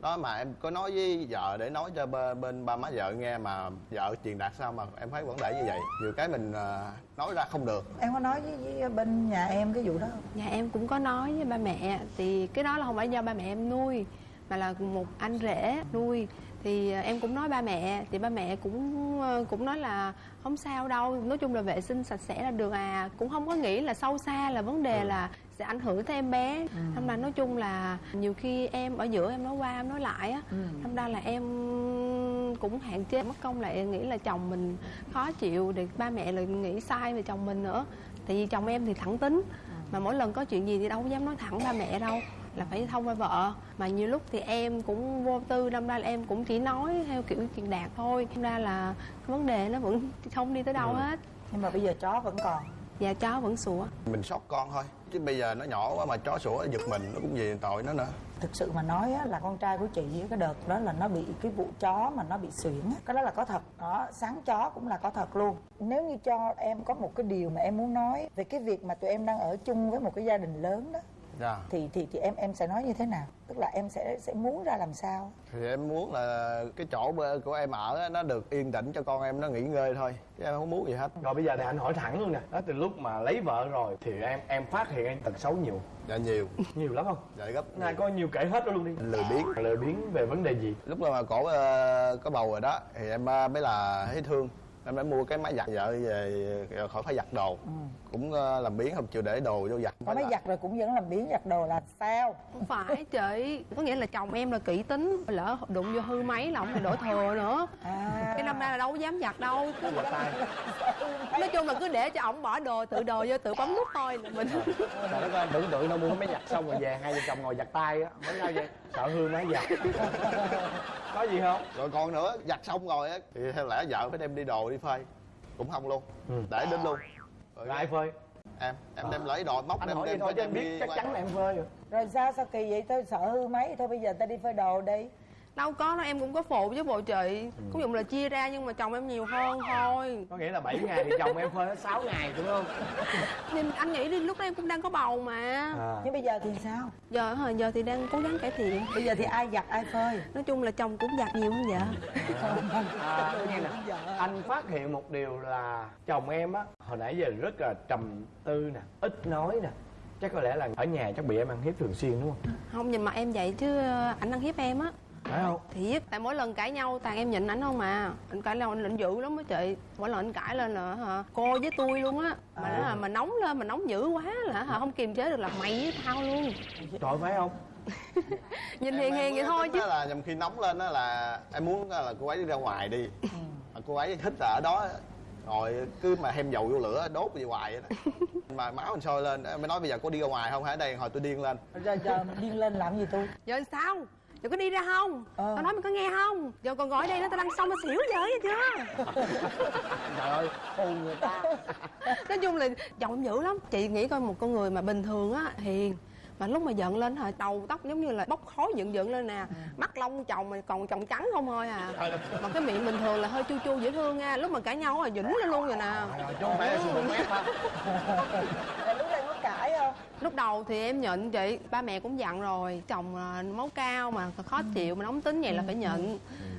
đó mà em có nói với vợ để nói cho bên, bên ba má vợ nghe mà vợ truyền đạt sao mà em thấy vấn đề như vậy. Nhiều cái mình ờ, nói ra không được. Em có nói với, với bên nhà em cái vụ đó không? Dạ em cũng có nói với ba mẹ thì cái đó là không phải do ba mẹ em nuôi mà là một anh rể nuôi. Thì ờ, em cũng nói ba mẹ thì ba mẹ cũng cũng nói là không sao đâu nói chung là vệ sinh sạch sẽ là được à. Cũng không có nghĩ là sâu xa là vấn đề là sẽ ảnh hưởng tới em bé. Thâm ra nói chung là nhiều khi em ở giữa em nói qua em nói lại á Thâm ra là em cũng hạn chế mất công lại nghĩ là chồng mình khó chịu để ba mẹ lại nghĩ sai về chồng mình nữa. Tại vì chồng em thì thẳng tính mà mỗi lần có chuyện gì thì đâu có dám nói thẳng ba mẹ đâu là phải thông qua vợ. Mà nhiều lúc thì em cũng vô tư đâm ra là em cũng chỉ nói theo kiểu chuyện đạt thôi. Đâm ra là cái vấn đề nó vẫn không đi tới đâu hết. Nhưng mà bây giờ chó vẫn còn. Và chó vẫn sủa. Mình sót con thôi chứ bây giờ nó nhỏ quá mà chó sủa giật mình nó cũng gì tội nó nữa. Thực sự mà nói á, là con trai của chị cái đợt đó là nó bị cái vụ chó mà nó bị suyễn á, cái đó là có thật. Đó sáng chó cũng là có thật luôn. Nếu như cho em có một cái điều mà em muốn nói về cái việc mà tụi em đang ở chung với một cái gia đình lớn đó dạ. Thì thì thì em em sẽ nói như thế nào? Tức là em sẽ sẽ muốn ra làm sao? Thì em muốn là cái chỗ của em ở á, nó được yên tĩnh cho con em nó nghỉ ngơi thôi. Chứ em không muốn gì hết. Rồi bây giờ thì anh hỏi thẳng luôn nè. Đó từ lúc mà lấy vợ rồi thì em em phát hiện em tật xấu nhiều. Dạ nhiều. (laughs) Nhiều lắm không? Dạ gấp này có nhiều kể hết đó luôn đi. Lười biếng. Lười biếng về vấn đề gì? Lúc mà cổ ờ, có bầu rồi đó thì em ờ, mới là thấy thương. Em đã mua cái máy giặt vợ về khỏi phải giặt đồ cũng ờ, làm biếng không? Chịu để đồ vô giặt có máy là- giặt rồi cũng vẫn làm biến giặt đồ là sao? Không phải chị. Có nghĩa là chồng em là kỹ tính lỡ đụng vô hư máy là ông phải đổ thừa nữa. À. Cái năm nay là đâu có dám giặt đâu. Cứ nói chung là cứ để cho ổng bỏ đồ tự đồ vô tự bấm nút thôi là mình. Trời đất ơi, anh tưởng tượng đâu mua máy giặt xong rồi về hai vợ chồng ngồi giặt tay á. Mới sao vậy? Sợ hư máy giặt. (laughs) Có gì không? rồi còn nữa giặt xong rồi á thì theo lẽ vợ phải đem đi đồ đi phơi. Cũng không luôn. Ừ. để đến luôn rồi Rồi ai phơi? em em đem lấy đồ móc Anh đem hỏi đem vậy thôi anh đem biết chắc chắn là em phơi rồi rồi sao? Sao kỳ vậy? Tôi sợ hư máy. Thôi bây giờ ta đi phơi đồ đi đâu có đâu em cũng có phụ với bộ chị. Cũng dụng là chia ra nhưng mà chồng em nhiều hơn thôi. Có nghĩa là 7 ngày thì chồng em phơi hết 6 ngày đúng không? (laughs) nhưng anh nghĩ đi lúc đó em cũng đang có bầu mà. À. nhưng bây giờ thì sao? Giờ hả, giờ thì đang cố gắng cải thiện. Bây giờ thì ai giặt ai phơi? Nói chung là chồng cũng giặt nhiều hơn vợ. À, nghe nè, anh phát hiện một điều là chồng em á hồi nãy giờ rất là trầm tư nè, ít nói nè. Chắc có lẽ là ở nhà chắc bị em ăn hiếp thường xuyên đúng không? không nhìn mặt em vậy chứ ờ, ảnh ăn hiếp em á Phải không? thiệt. Tại mỗi lần cãi nhau toàn em nhịn ảnh không mà anh cãi lên anh lệnh dữ lắm á chị. Mỗi lần anh cãi lên là hả cô với tôi luôn á. Mà nó là mà nóng lên mà nóng dữ quá là hả không kiềm chế được là mày với tao luôn. Trời phải không? (laughs) nhìn Em- hiền em hiền vậy có thôi chứ. là nhầm khi nóng lên đó là em muốn là cô ấy đi ra ngoài đi. Mà cô ấy thích là ở đó rồi cứ mà thêm dầu vô lửa đốt gì hoài vậy đó. (laughs) Mà máu mình sôi lên em mới nói bây giờ cô đi ra ngoài không hả? Đây hồi tôi điên lên. Rồi giờ điên lên làm gì tôi? Giờ sao giờ có đi ra không? Ờ. tao nói mày có nghe không? Giờ còn gọi đây nó tao đang xong tao xỉu giờ vậy chưa? (laughs) Trời ơi, hù người ta. Nói chung là chồng em dữ lắm. Chị nghĩ coi một con người mà bình thường á hiền mà lúc mà giận lên hả đầu tóc giống như là bốc khói dựng dựng lên nè mắt lông chồng mà còn chồng trắng không thôi à. Mà cái miệng bình thường là hơi chu chu dễ thương nha lúc mà cãi nhau là dũng lên luôn rồi nè. Rồi, chứ không phải là super mép ha rồi lúc này có cãi không? Lúc đầu thì em nhịn chị ba mẹ cũng dặn rồi. Chồng là máu cao mà khó chịu mà nóng tính vậy là phải nhịn.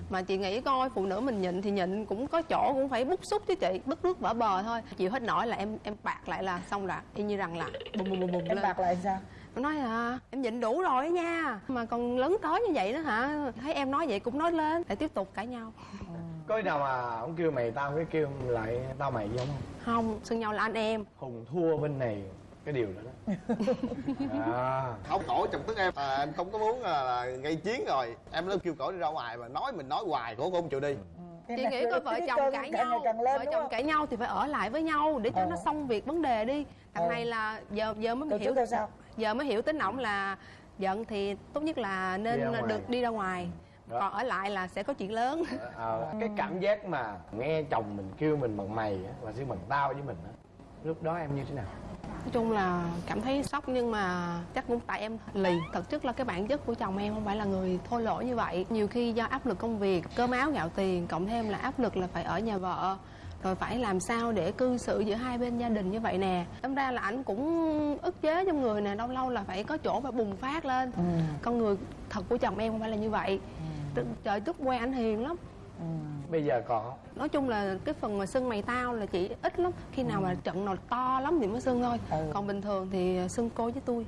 Mà chị nghĩ coi phụ nữ mình nhịn thì nhịn cũng có chỗ cũng phải bức xúc chứ chị bức nước vỡ bờ thôi. Chịu hết nổi là em em bạc lại là xong rồi y như rằng là bùm bùm bùm bùm em lên. bạc lại sao Em nói là em nhịn đủ rồi đó nha. Mà còn lớn tới như vậy đó hả? Thấy em nói vậy cũng nói lên Để tiếp tục cãi nhau. Có khi nào mà ông kêu mày tao cái kêu lại tao mày gì không? Không, xưng nhau là anh em. Hùng thua bên này cái điều đó đó. (laughs) À. không cổ chồng tức em. À, em không có muốn là, là gây chiến rồi. Em nó kêu cổ đi ra ngoài mà nói mình nói hoài cổ cũng không chịu đi chị nghĩ coi vợ chồng cãi nhau. càng lên, vợ chồng cãi nhau thì phải ở lại với nhau để cho Ờ. nó xong việc vấn đề đi. Thằng Ờ. này là giờ giờ mới Từ hiểu. trước theo sau giờ mới hiểu tính ổng là giận thì tốt nhất là Đi nên ngoài. được đi ra ngoài. Đó. còn ở lại là sẽ có chuyện lớn. Ờ, cái cảm giác mà nghe chồng mình kêu mình bằng mày và xưng bằng tao với mình á lúc đó em như thế nào? Nói chung là cảm thấy sốc nhưng mà chắc cũng tại em lì. Thực chất là cái bản chất của chồng em không phải là người thô lỗ như vậy. Nhiều khi do áp lực công việc cơm áo gạo tiền cộng thêm là áp lực là phải ở nhà vợ rồi phải làm sao để cư xử giữa hai bên gia đình như vậy nè? Đâm ra là ảnh cũng ức chế trong người nè lâu lâu là phải có chỗ phải bùng phát lên. Ừ. con người thật của chồng em không phải là như vậy. Ừ. trời trước quen ảnh hiền lắm. Ừ. bây giờ còn nói chung là cái phần mà sưng mày tao là chỉ ít lắm. Khi nào mà trận nào to lắm thì mới sưng thôi. Ừ. còn bình thường thì sưng cô với tôi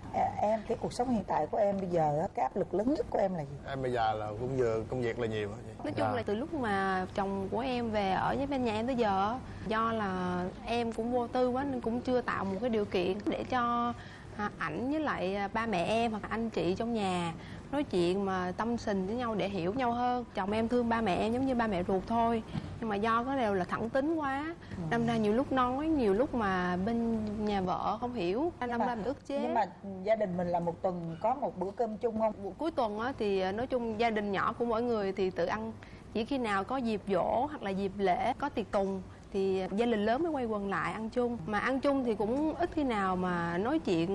À, em cái cuộc sống hiện tại của em bây giờ á, cái áp lực lớn nhất của em là gì em bây giờ là cũng vừa công việc là nhiều nói chung Dạ. là từ lúc mà chồng của em về ở với bên nhà em tới giờ do là em cũng vô tư quá nên cũng chưa tạo một cái điều kiện để cho à, ảnh với lại à, ba mẹ em hoặc anh chị trong nhà nói chuyện mà tâm tình với nhau để hiểu nhau hơn. Chồng em thương ba mẹ em giống như ba mẹ ruột thôi. Nhưng mà do có đều là thẳng tính quá. Đâm ra nhiều lúc nói nhiều lúc mà bên nhà vợ không hiểu. Đâm ra mình ức chế. nhưng mà gia đình mình là một tuần có một bữa cơm chung không? Cuối tuần á, thì à, nói chung gia đình nhỏ của mỗi người thì tự ăn. Chỉ khi nào có dịp dỗ hoặc là dịp lễ có tiệc tùng thì gia đình lớn mới quay quần lại ăn chung. Mà ăn chung thì cũng ít khi nào mà nói chuyện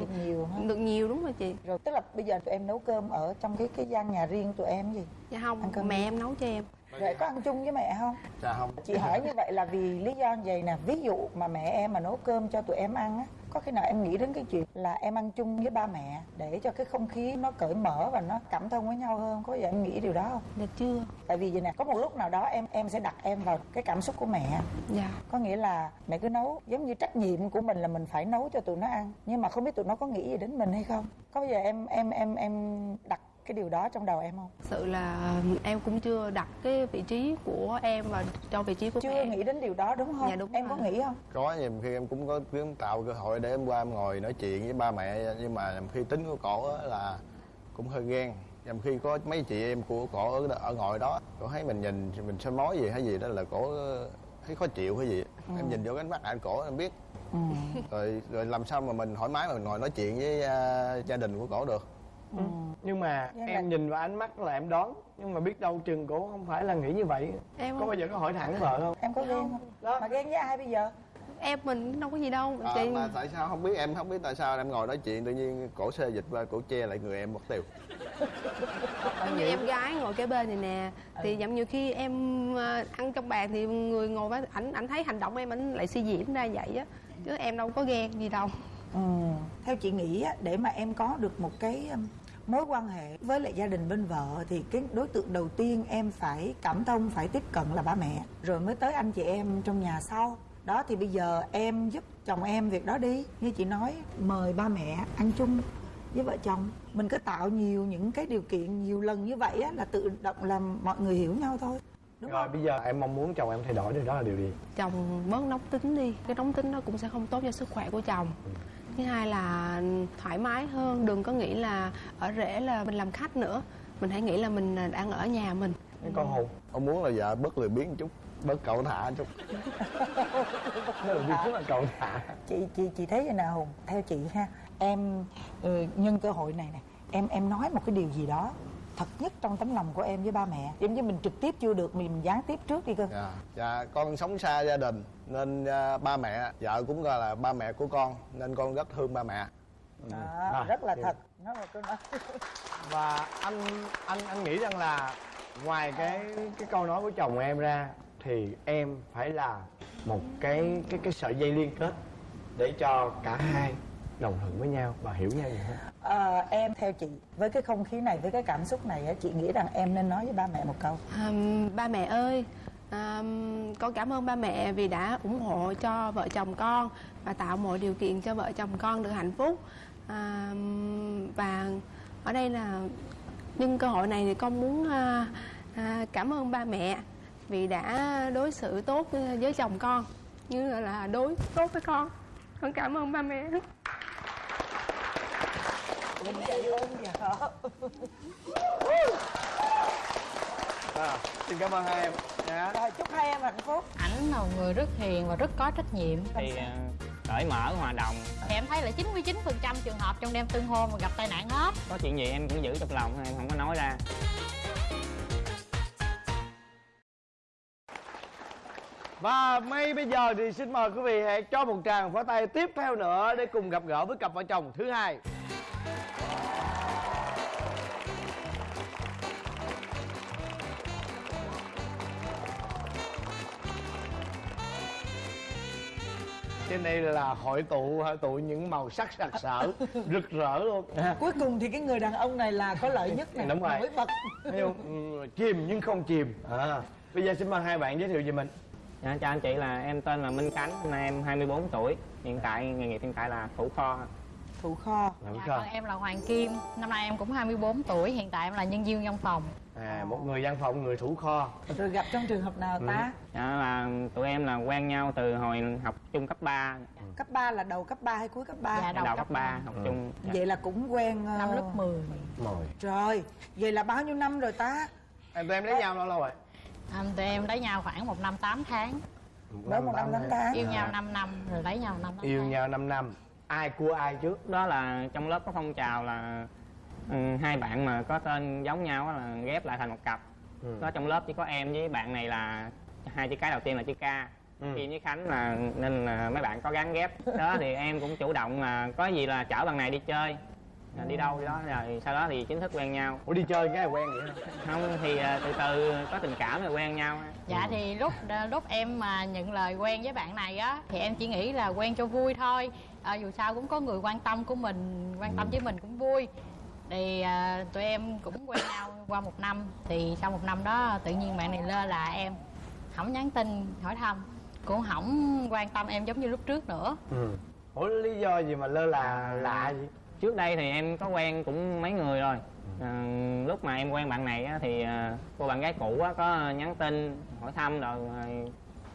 được nhiều ha được nhiều đúng rồi chị. Rồi tức là bây giờ tụi em nấu cơm ở trong cái cái gian nhà riêng tụi em gì? Dạ Ăn không cơm mẹ đi. em nấu cho em. Rồi có ăn chung với mẹ không? Dạ không. Chị hỏi như vậy là vì lý do như vậy nè. Ví dụ mà mẹ em mà nấu cơm cho tụi em ăn á có khi nào em nghĩ đến cái chuyện là em ăn chung với ba mẹ để cho cái không khí nó cởi mở và nó cảm thông với nhau hơn? Có giờ em nghĩ điều đó không? Dạ chưa. Tại vì vậy nè có một lúc nào đó em em sẽ đặt em vào cái cảm xúc của mẹ. Dạ. Có nghĩa là mẹ cứ nấu giống như trách nhiệm của mình là mình phải nấu cho tụi nó ăn nhưng mà không biết tụi nó có nghĩ gì đến mình hay không? Có bao giờ em em em em đặt cái điều đó trong đầu em không? Sự là em cũng chưa đặt cái vị trí của em vào trong vị trí của chưa mẹ. nghĩ đến điều đó đúng không? Dạ, đúng em rồi. có nghĩ không? Có nhiều khi em cũng có kiếm tạo cơ hội để em qua em ngồi nói chuyện với ba mẹ nhưng mà khi tính của cổ á là cũng hơi ghen. Nhiều khi có mấy chị em của cổ ở, ở ngồi đó cổ thấy mình nhìn mình soi mói gì hay gì đó là cổ thấy khó chịu hay gì. Em nhìn vô cái ánh mắt anh cổ em biết. Ừ. rồi rồi làm sao mà mình thoải mái mà mình ngồi nói chuyện với à, gia đình của cổ được Ừ. nhưng mà Vậy là- em nhìn vào ánh mắt là em đoán. Nhưng mà biết đâu chừng cổ không phải là nghĩ như vậy. Em có không bao giờ có hỏi thẳng vợ không? Em có ghen không. Đó. mà ghen với ai bây giờ? Em mình đâu có gì đâu à, chị mà tại sao? Không biết em không biết tại sao em ngồi nói chuyện tự nhiên cổ xê dịch qua cổ che lại người em mất tiêu giống như em gái ngồi kế bên này nè thì giống như khi em ờ, ăn trong bàn thì người ngồi với ảnh ảnh thấy hành động em ảnh lại suy diễn ra vậy á. Chứ em đâu có ghen gì đâu ừ. theo chị nghĩ á, để mà em có được một cái um, mối quan hệ với lại gia đình bên vợ thì cái đối tượng đầu tiên em phải cảm thông phải tiếp cận là ba mẹ. Rồi mới tới anh chị em trong nhà sau. Đó thì bây giờ em giúp chồng em việc đó đi. Như chị nói mời ba mẹ ăn chung với vợ chồng. Mình cứ tạo nhiều những cái điều kiện nhiều lần như vậy á là tự động làm mọi người hiểu nhau thôi. Đúng rồi không? bây giờ em mong muốn chồng em thay đổi điều đó là điều gì? Chồng bớt nóng tính đi. Cái nóng tính đó cũng sẽ không tốt cho sức khỏe của chồng thứ hai là thoải mái hơn đừng có nghĩ là ở rễ là mình làm khách nữa. Mình hãy nghĩ là mình đang ở nhà mình. Cái con hùng. Ông muốn là vợ bớt lười biếng chút bớt cậu thả (laughs) chút. Là cậu thả. Chị chị chị thấy vậy nào hùng. Theo chị ha em ừ, nhân cơ hội này nè em em nói một cái điều gì đó thật nhất trong tấm lòng của em với ba mẹ. Giống như mình trực tiếp chưa được mình gián tiếp trước đi cơ. Dạ. Dạ con sống xa gia đình nên à, ba mẹ vợ cũng gọi là ba mẹ của con nên con rất thương ba mẹ. Đó, Rồi, rất là thì- thật. Nó là câu nói. (laughs) Và anh anh anh nghĩ rằng là ngoài cái cái câu nói của chồng em ra thì em phải là một cái cái cái sợi dây liên kết để cho cả hai đồng thuận với nhau và hiểu nhau nhiều hơn. Ờ, em theo chị với cái không khí này với cái cảm xúc này á, chị nghĩ rằng em nên nói với ba mẹ một câu. Ừm, ba mẹ ơi ừm, con cảm ơn ba mẹ vì đã ủng hộ cho vợ chồng con và tạo mọi điều kiện cho vợ chồng con được hạnh phúc. Ừm, và ở đây là nhân cơ hội này thì con muốn à, à, cảm ơn ba mẹ vì đã đối xử tốt với chồng con như là đối tốt với con. Con cảm ơn ba mẹ Đúng vậy ơn vợ à, xin cảm ơn hai em. Dạ. Rồi chúc hai em hạnh phúc. Ảnh là một người rất hiền và rất có trách nhiệm. Thì ờ, cởi mở hòa đồng. Thì em thấy là 99% trường hợp trong đêm tân hôn mà gặp tai nạn hết. Có chuyện gì em cũng giữ trong lòng em không có nói ra. Và ngay bây giờ thì xin mời quý vị hãy cho một tràng pháo tay tiếp theo nữa để cùng gặp gỡ với cặp vợ chồng thứ hai. Trên đây là hội tụ hội tụ những màu sắc sặc sỡ, (laughs) rực rỡ luôn. Cuối cùng thì cái người đàn ông này là có lợi nhất nè Đúng rồi. Nổi bật? Ừ, chìm nhưng không chìm. À. Bây giờ xin mời hai bạn giới thiệu về mình. dạ, chào anh chị là em tên là Minh Khánh năm nay em 24 tuổi hiện tại nghề nghiệp hiện tại là thủ kho Thủ kho dạ, còn em là Hoàng Kim năm nay em cũng 24 tuổi hiện tại em là nhân viên văn phòng À, một người văn phòng, người thủ kho. Rồi gặp trong trường hợp nào ta dạ, là tụi em là quen nhau từ hồi học chung cấp 3 Cấp 3 là đầu cấp 3 hay cuối cấp 3 Dạ, đầu, đầu cấp cấp 3 ba. học Ừ. chung dạ. Vậy là cũng quen ờ, năm lớp 10 Mồi. Rồi Vậy là bao nhiêu năm rồi ta Em tụi em lấy nhau lâu lâu rồi? anh tụi em lấy nhau khoảng một năm 8 tháng Mới một năm tám tháng yêu nhau 5 năm rồi lấy nhau 5 năm Yêu nhau 5 năm. Ai cua ai trước? đó là trong lớp có phong trào là ừ, hai bạn mà có tên giống nhau á là ghép lại thành một cặp. Ừ. có trong lớp chỉ có em với bạn này là hai chữ cái đầu tiên là chữ k. Ừ. Kim với Khánh là nên là mấy bạn có gắn ghép. Đó thì em cũng chủ động là có gì là chở bạn này đi chơi. Đi đâu đi đó rồi sau đó thì chính thức quen nhau. Ủa đi chơi cái này quen vậy không thì à, từ từ có tình cảm rồi quen nhau. Dạ thì lúc lúc em mà nhận lời quen với bạn này á thì em chỉ nghĩ là quen cho vui thôi à, dù sao cũng có người quan tâm của mình quan tâm với mình cũng vui. Thì à, tụi em cũng quen nhau qua một năm. Thì sau một năm đó tự nhiên bạn này lơ là em. Không nhắn tin hỏi thăm. Cũng không quan tâm em giống như lúc trước nữa. Ừ. Ủa lý do gì mà lơ là lạ vậy? trước đây thì em có quen cũng mấy người rồi. À, lúc mà em quen bạn này á, thì à, cô bạn gái cũ á, có nhắn tin hỏi thăm rồi à,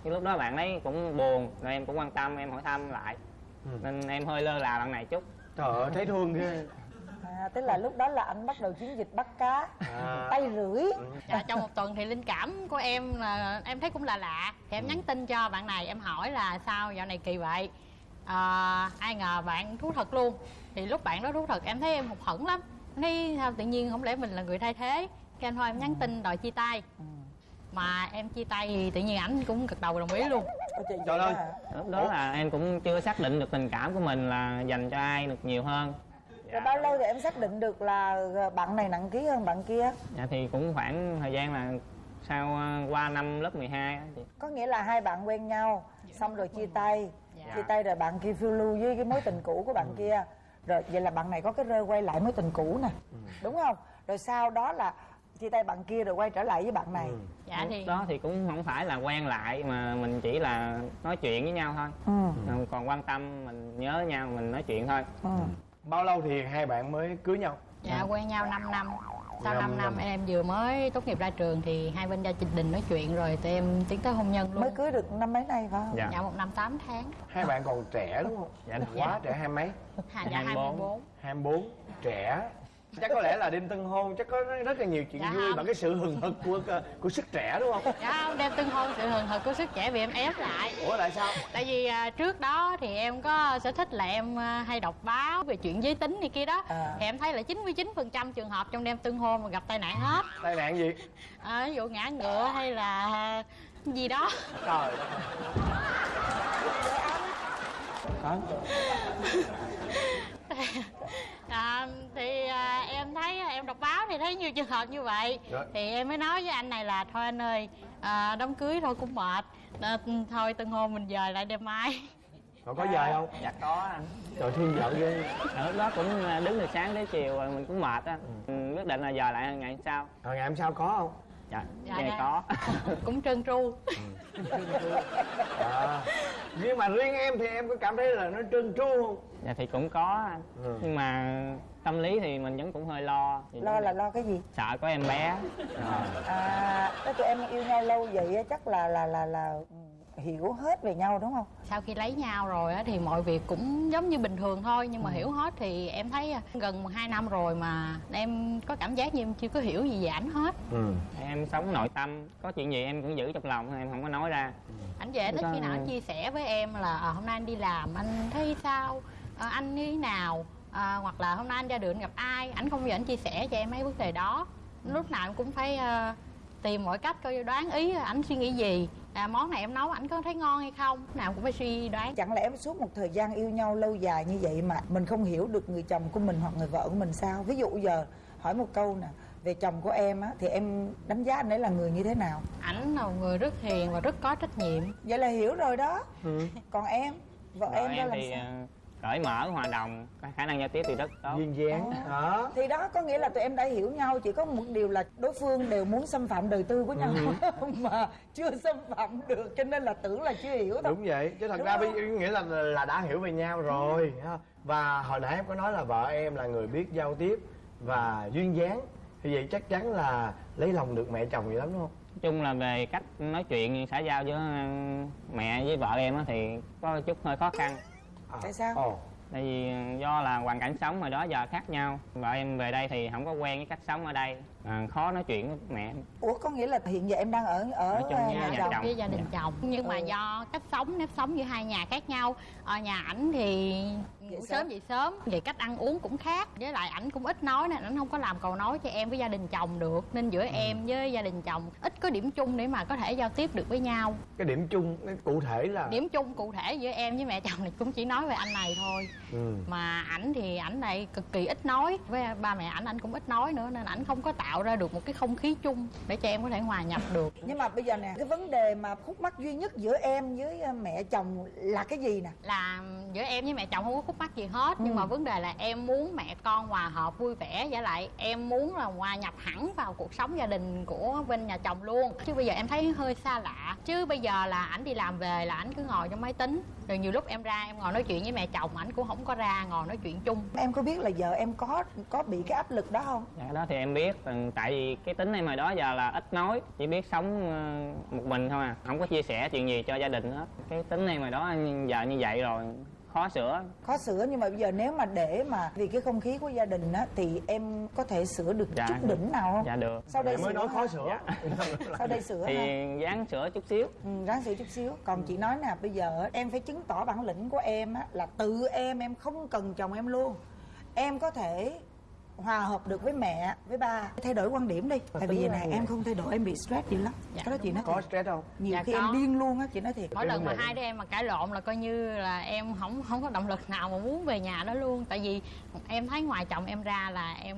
cái lúc đó bạn ấy cũng buồn rồi em cũng quan tâm em hỏi thăm lại. Ừ. nên em hơi lơ là bạn này chút. Trời ơi thấy thương ghê. à, Tức là lúc đó là anh bắt đầu chiến dịch bắt cá À. Tay rưỡi. Dạ, trong một tuần thì linh cảm của em là em thấy cũng là lạ. Thì em nhắn tin cho bạn này em hỏi là sao dạo này kỳ vậy? À, ai ngờ bạn thú thật luôn. Thì lúc bạn đó thú thật em thấy em hụt hẫng lắm. Thấy sao tự nhiên không lẽ mình là người thay thế? Cái anh thôi em nhắn tin đòi chia tay mà em chia tay thì tự nhiên ảnh cũng gật đầu đồng ý luôn trời, ơi. lúc đó là em cũng chưa xác định được tình cảm của mình là dành cho ai được nhiều hơn Rồi bao lâu thì em xác định được là bạn này nặng ký hơn bạn kia dạ thì cũng khoảng thời gian là sau à, qua năm lớp 12 á chị. Có nghĩa là hai bạn quen nhau Xong rồi chia tay Dạ. Chia tay rồi bạn kia phiêu lưu với cái mối tình cũ của bạn kia Rồi vậy là bạn này có cái rơ quay lại mối tình cũ nè Đúng không? Rồi sau đó là chia tay bạn kia rồi quay trở lại với bạn này dạ lúc thì đó thì cũng không phải là quen lại mà mình chỉ là nói chuyện với nhau thôi Ừ. Còn quan tâm mình nhớ nhau mình nói chuyện thôi Ừ. Bao lâu thì hai bạn mới cưới nhau? dạ quen nhau 5 năm sau Năm 5 năm năm. em vừa mới tốt nghiệp ra trường thì hai bên gia đình nói chuyện rồi tụi em tiến tới hôn nhân luôn Mới cưới được năm mấy nay phải không? dạ dạ một năm 8 tháng Hai bạn còn trẻ đúng không? dạ đúng Quá trẻ hai mấy? Hà, dạ 24. 24 24 Trẻ Chắc có lẽ là đêm tân hôn chắc có rất là nhiều chuyện Dạ vui không. bằng cái sự hừng hực của của sức trẻ đúng không? Dạ không, đem tân hôn sự hừng hực của sức trẻ vì em ép lại Ủa tại sao? Tại vì à, trước đó thì em có sở thích là em à, hay đọc báo về chuyện giới tính này kia đó À. Thì em thấy là 99% trường hợp trong đêm tân hôn mà gặp tai nạn hết Tai nạn gì? à, Ví dụ ngã ngựa hay là à, gì đó Trời. Hả? (laughs) à, Thì à, em thấy em đọc báo thì thấy nhiều trường hợp như vậy Rồi. Thì em mới nói với anh này là thôi anh ơi à, Đám cưới thôi cũng mệt à, Thôi tân hôn mình dời lại đêm mai Còn có về không? dạ có anh Trời thương vợ ghê Ở lúc đó cũng à, đứng từ sáng tới chiều rồi mình cũng mệt á ừ. quyết định là giờ lại ngày sau Rồi ngày hôm sau có không? dạ, Dạ, dạ dạ. có Cũng trơn tru À. Nhưng mà riêng em thì em có cảm thấy là nó trơn tru không? dạ thì cũng có anh Ừ. nhưng mà tâm lý thì mình vẫn cũng hơi lo Lo là lo cái gì? sợ có em bé À. À, tụi em yêu nhau lâu vậy á, chắc là là là là ừ, hiểu hết về nhau đúng không? Sau khi lấy nhau rồi á thì mọi việc cũng giống như bình thường thôi nhưng mà Ừ. hiểu hết thì em thấy à, gần 2 năm rồi mà em có cảm giác như em chưa có hiểu gì về ảnh hết. Ừ. Em sống nội tâm có chuyện gì em cũng giữ trong lòng em không có nói ra. Ảnh về ít Có- khi nào anh chia sẻ với em là à, hôm nay anh đi làm anh thấy sao? À, anh như thế nào? À, hoặc là hôm nay anh ra đường anh gặp ai? Ảnh không bao giờ anh chia sẻ cho em mấy vấn đề đó. Lúc nào em cũng phải à, tìm mọi cách coi đoán ý ảnh suy nghĩ gì à, món này em nấu ảnh có thấy ngon hay không? Nào cũng phải suy đoán. Chẳng lẽ suốt một thời gian yêu nhau lâu dài như vậy mà mình không hiểu được người chồng của mình hoặc người vợ của mình sao? Ví dụ giờ hỏi một câu nè về chồng của em á thì em đánh giá anh ấy là người như thế nào? Ảnh là một người rất hiền và rất có trách nhiệm. Vậy là hiểu rồi đó. Còn em vợ, Vợ em ra em làm thì sao? ờ, cởi mở hòa đồng có khả năng giao tiếp thì rất tốt. Duyên dáng. Đó thì đó có nghĩa là tụi em đã hiểu nhau chỉ có một điều là đối phương đều muốn xâm phạm đời tư của nhau (laughs) mà chưa xâm phạm được cho nên là tưởng là chưa hiểu thôi. Đúng vậy chứ thật Đúng ra không? nghĩa là là đã hiểu về nhau rồi ha. và hồi nãy em có nói là vợ em là người biết giao tiếp và duyên dáng thì vậy chắc chắn là lấy lòng được mẹ chồng vậy lắm đúng không? Nói chung là về cách nói chuyện xã giao giữa ờ, mẹ với vợ em á thì có chút hơi khó khăn à. tại sao? Ồ. Tại vì do là hoàn cảnh sống hồi đó giờ khác nhau. Vợ em về đây thì không có quen với cách sống ở đây à, khó nói chuyện với mẹ. Em. ủa có nghĩa là hiện giờ em đang ở ở Ở trong nhà, nhà chồng. chồng. với gia đình chồng. Nhưng mà Ừ. do cách sống nếp sống giữa hai nhà khác nhau. Ở nhà ảnh thì ngủ sớm. sớm dậy sớm. Về cách ăn uống cũng khác. Với lại ảnh cũng ít nói nên ảnh không có làm cầu nói cho em với gia đình chồng được. Nên giữa em với gia đình chồng ít có điểm chung để mà có thể giao tiếp được với nhau. Cái điểm chung cái cụ thể là điểm chung cụ thể giữa em với mẹ chồng thì cũng chỉ nói về anh này thôi. Ừ. mà ảnh thì ảnh lại cực kỳ ít nói. Với ba mẹ ảnh ảnh cũng ít nói nữa nên ảnh không có tạo ra được một cái không khí chung để cho em có thể hòa nhập được. (laughs) Nhưng mà bây giờ nè cái vấn đề mà khúc mắc duy nhất giữa em với ờ, mẹ chồng là cái gì nè? Là giữa em với mẹ chồng không có khúc mắc gì hết nhưng Ừ. mà vấn đề là em muốn mẹ con hòa hợp vui vẻ với lại em muốn là hòa nhập hẳn vào cuộc sống gia đình của bên nhà chồng luôn. Chứ bây giờ em thấy hơi xa lạ. Chứ bây giờ là ảnh đi làm về là ảnh cứ ngồi trong máy tính rồi nhiều lúc em ra em ngồi nói chuyện với mẹ chồng ảnh cũng không có ra ngồi nói chuyện chung. Em có biết là giờ em có có bị cái áp lực đó không? Dạ cái đó thì em biết tại vì cái tính em hồi đó giờ là ít nói chỉ biết sống ờ, một mình thôi à. Không có chia sẻ chuyện gì cho gia đình hết. Cái tính em hồi đó giờ như vậy rồi khó sửa. Khó sửa nhưng mà bây giờ nếu mà để mà vì cái không khí của gia đình á thì em có thể sửa được Dạ. chút đỉnh nào không? Dạ được. Sau đây Mẹ mới sửa nói khó sửa. (laughs) Sau đây sửa thì ha dáng sửa chút xíu. Ừ, ráng sửa chút xíu. Còn chị nói nè bây giờ em phải chứng tỏ bản lĩnh của em á là tự em em không cần chồng em luôn. Em có thể hòa hợp được với mẹ với ba. Thay đổi quan điểm đi. Tại vì vậy vậy. em không thay đổi em bị stress dữ lắm. Dạ, cái đó chị nói có thiệt. stress không? Nhiều Dạ, khi có. em điên luôn á chị nói thiệt. Mỗi lần mà hai đứa em mà cãi lộn là coi như là em không không có động lực nào mà muốn về nhà đó luôn. Tại vì em thấy ngoài chồng em ra là em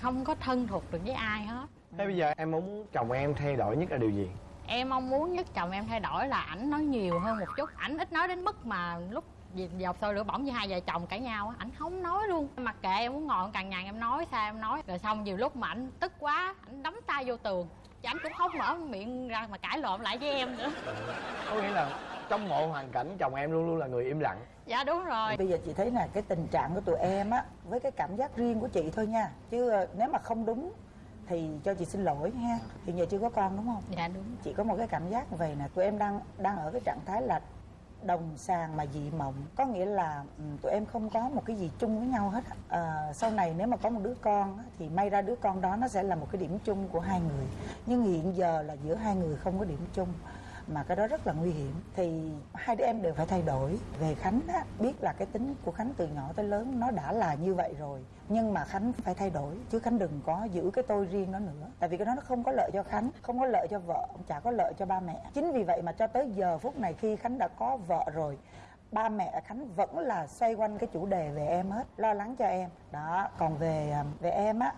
không có thân thuộc được với ai hết. Thế bây giờ em muốn chồng em thay đổi nhất là điều gì? Em mong muốn nhất chồng em thay đổi là ảnh nói nhiều hơn một chút. Ảnh ít nói đến mức mà lúc gì- dọc sôi lửa bỏng như hai vợ chồng cãi nhau á ảnh không nói luôn. Mặc kệ em muốn ngồi cằn nhằn em nói sao em nói. Rồi xong nhiều lúc mà ảnh tức quá ảnh đấm tay vô tường. Chứ ảnh cũng không mở miệng ra mà cãi lộn lại với em nữa. Có nghĩa là trong mọi hoàn cảnh chồng em luôn luôn là người im lặng. Dạ đúng rồi. Bây giờ chị thấy là cái tình trạng của tụi em á với cái cảm giác riêng của chị thôi nha. Chứ ờ, nếu mà không đúng thì cho chị xin lỗi ha. Hiện giờ chưa có con đúng không? Dạ đúng. Chị có một cái cảm giác vậy nè tụi em đang đang ở cái trạng thái là đồng sàng mà dị mộng. Có nghĩa là ừ, tụi em không có một cái gì chung với nhau hết à, sau này nếu mà có một đứa con thì may ra đứa con đó nó sẽ là một cái điểm chung của hai người. Nhưng hiện giờ là giữa hai người không có điểm chung mà cái đó rất là nguy hiểm. Thì hai đứa em đều phải thay đổi. Về khánh á, biết là cái tính của khánh từ nhỏ tới lớn nó đã là như vậy rồi nhưng mà khánh phải thay đổi chứ khánh đừng có giữ cái tôi riêng đó nữa. Tại vì cái đó nó không có lợi cho khánh không có lợi cho vợ chả có lợi cho ba mẹ. Chính vì vậy mà cho tới giờ phút này khi khánh đã có vợ rồi ba mẹ khánh vẫn là xoay quanh cái chủ đề về em hết lo lắng cho em. Đó còn về à, về em á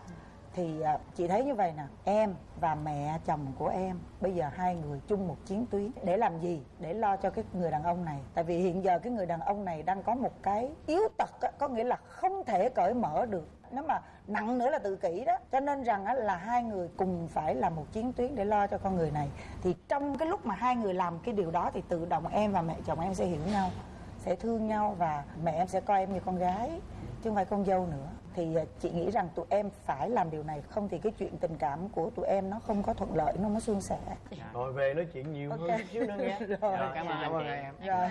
thì à, chị thấy như vậy nè. Em và mẹ chồng của em bây giờ hai người chung một chiến tuyến. Để làm gì? Để lo cho cái người đàn ông này. Tại vì hiện giờ cái người đàn ông này đang có một cái yếu tật á, có nghĩa là không thể cởi mở được. Nếu mà nặng nữa là tự kỷ đó. Cho nên rằng á, là hai người cùng phải là một chiến tuyến để lo cho con người này. Thì trong cái lúc mà hai người làm cái điều đó thì tự động em và mẹ chồng em sẽ hiểu nhau sẽ thương nhau và mẹ em sẽ coi em như con gái chứ không phải con dâu nữa thì à, chị nghĩ rằng tụi em phải làm điều này không thì cái chuyện tình cảm của tụi em nó không có thuận lợi nó có suôn sẻ. Rồi về nói chuyện nhiều hơn Ok. chút xíu nữa nghe (laughs) Rồi. Rồi, cảm ơn Cảm ơn cảm ơn em rồi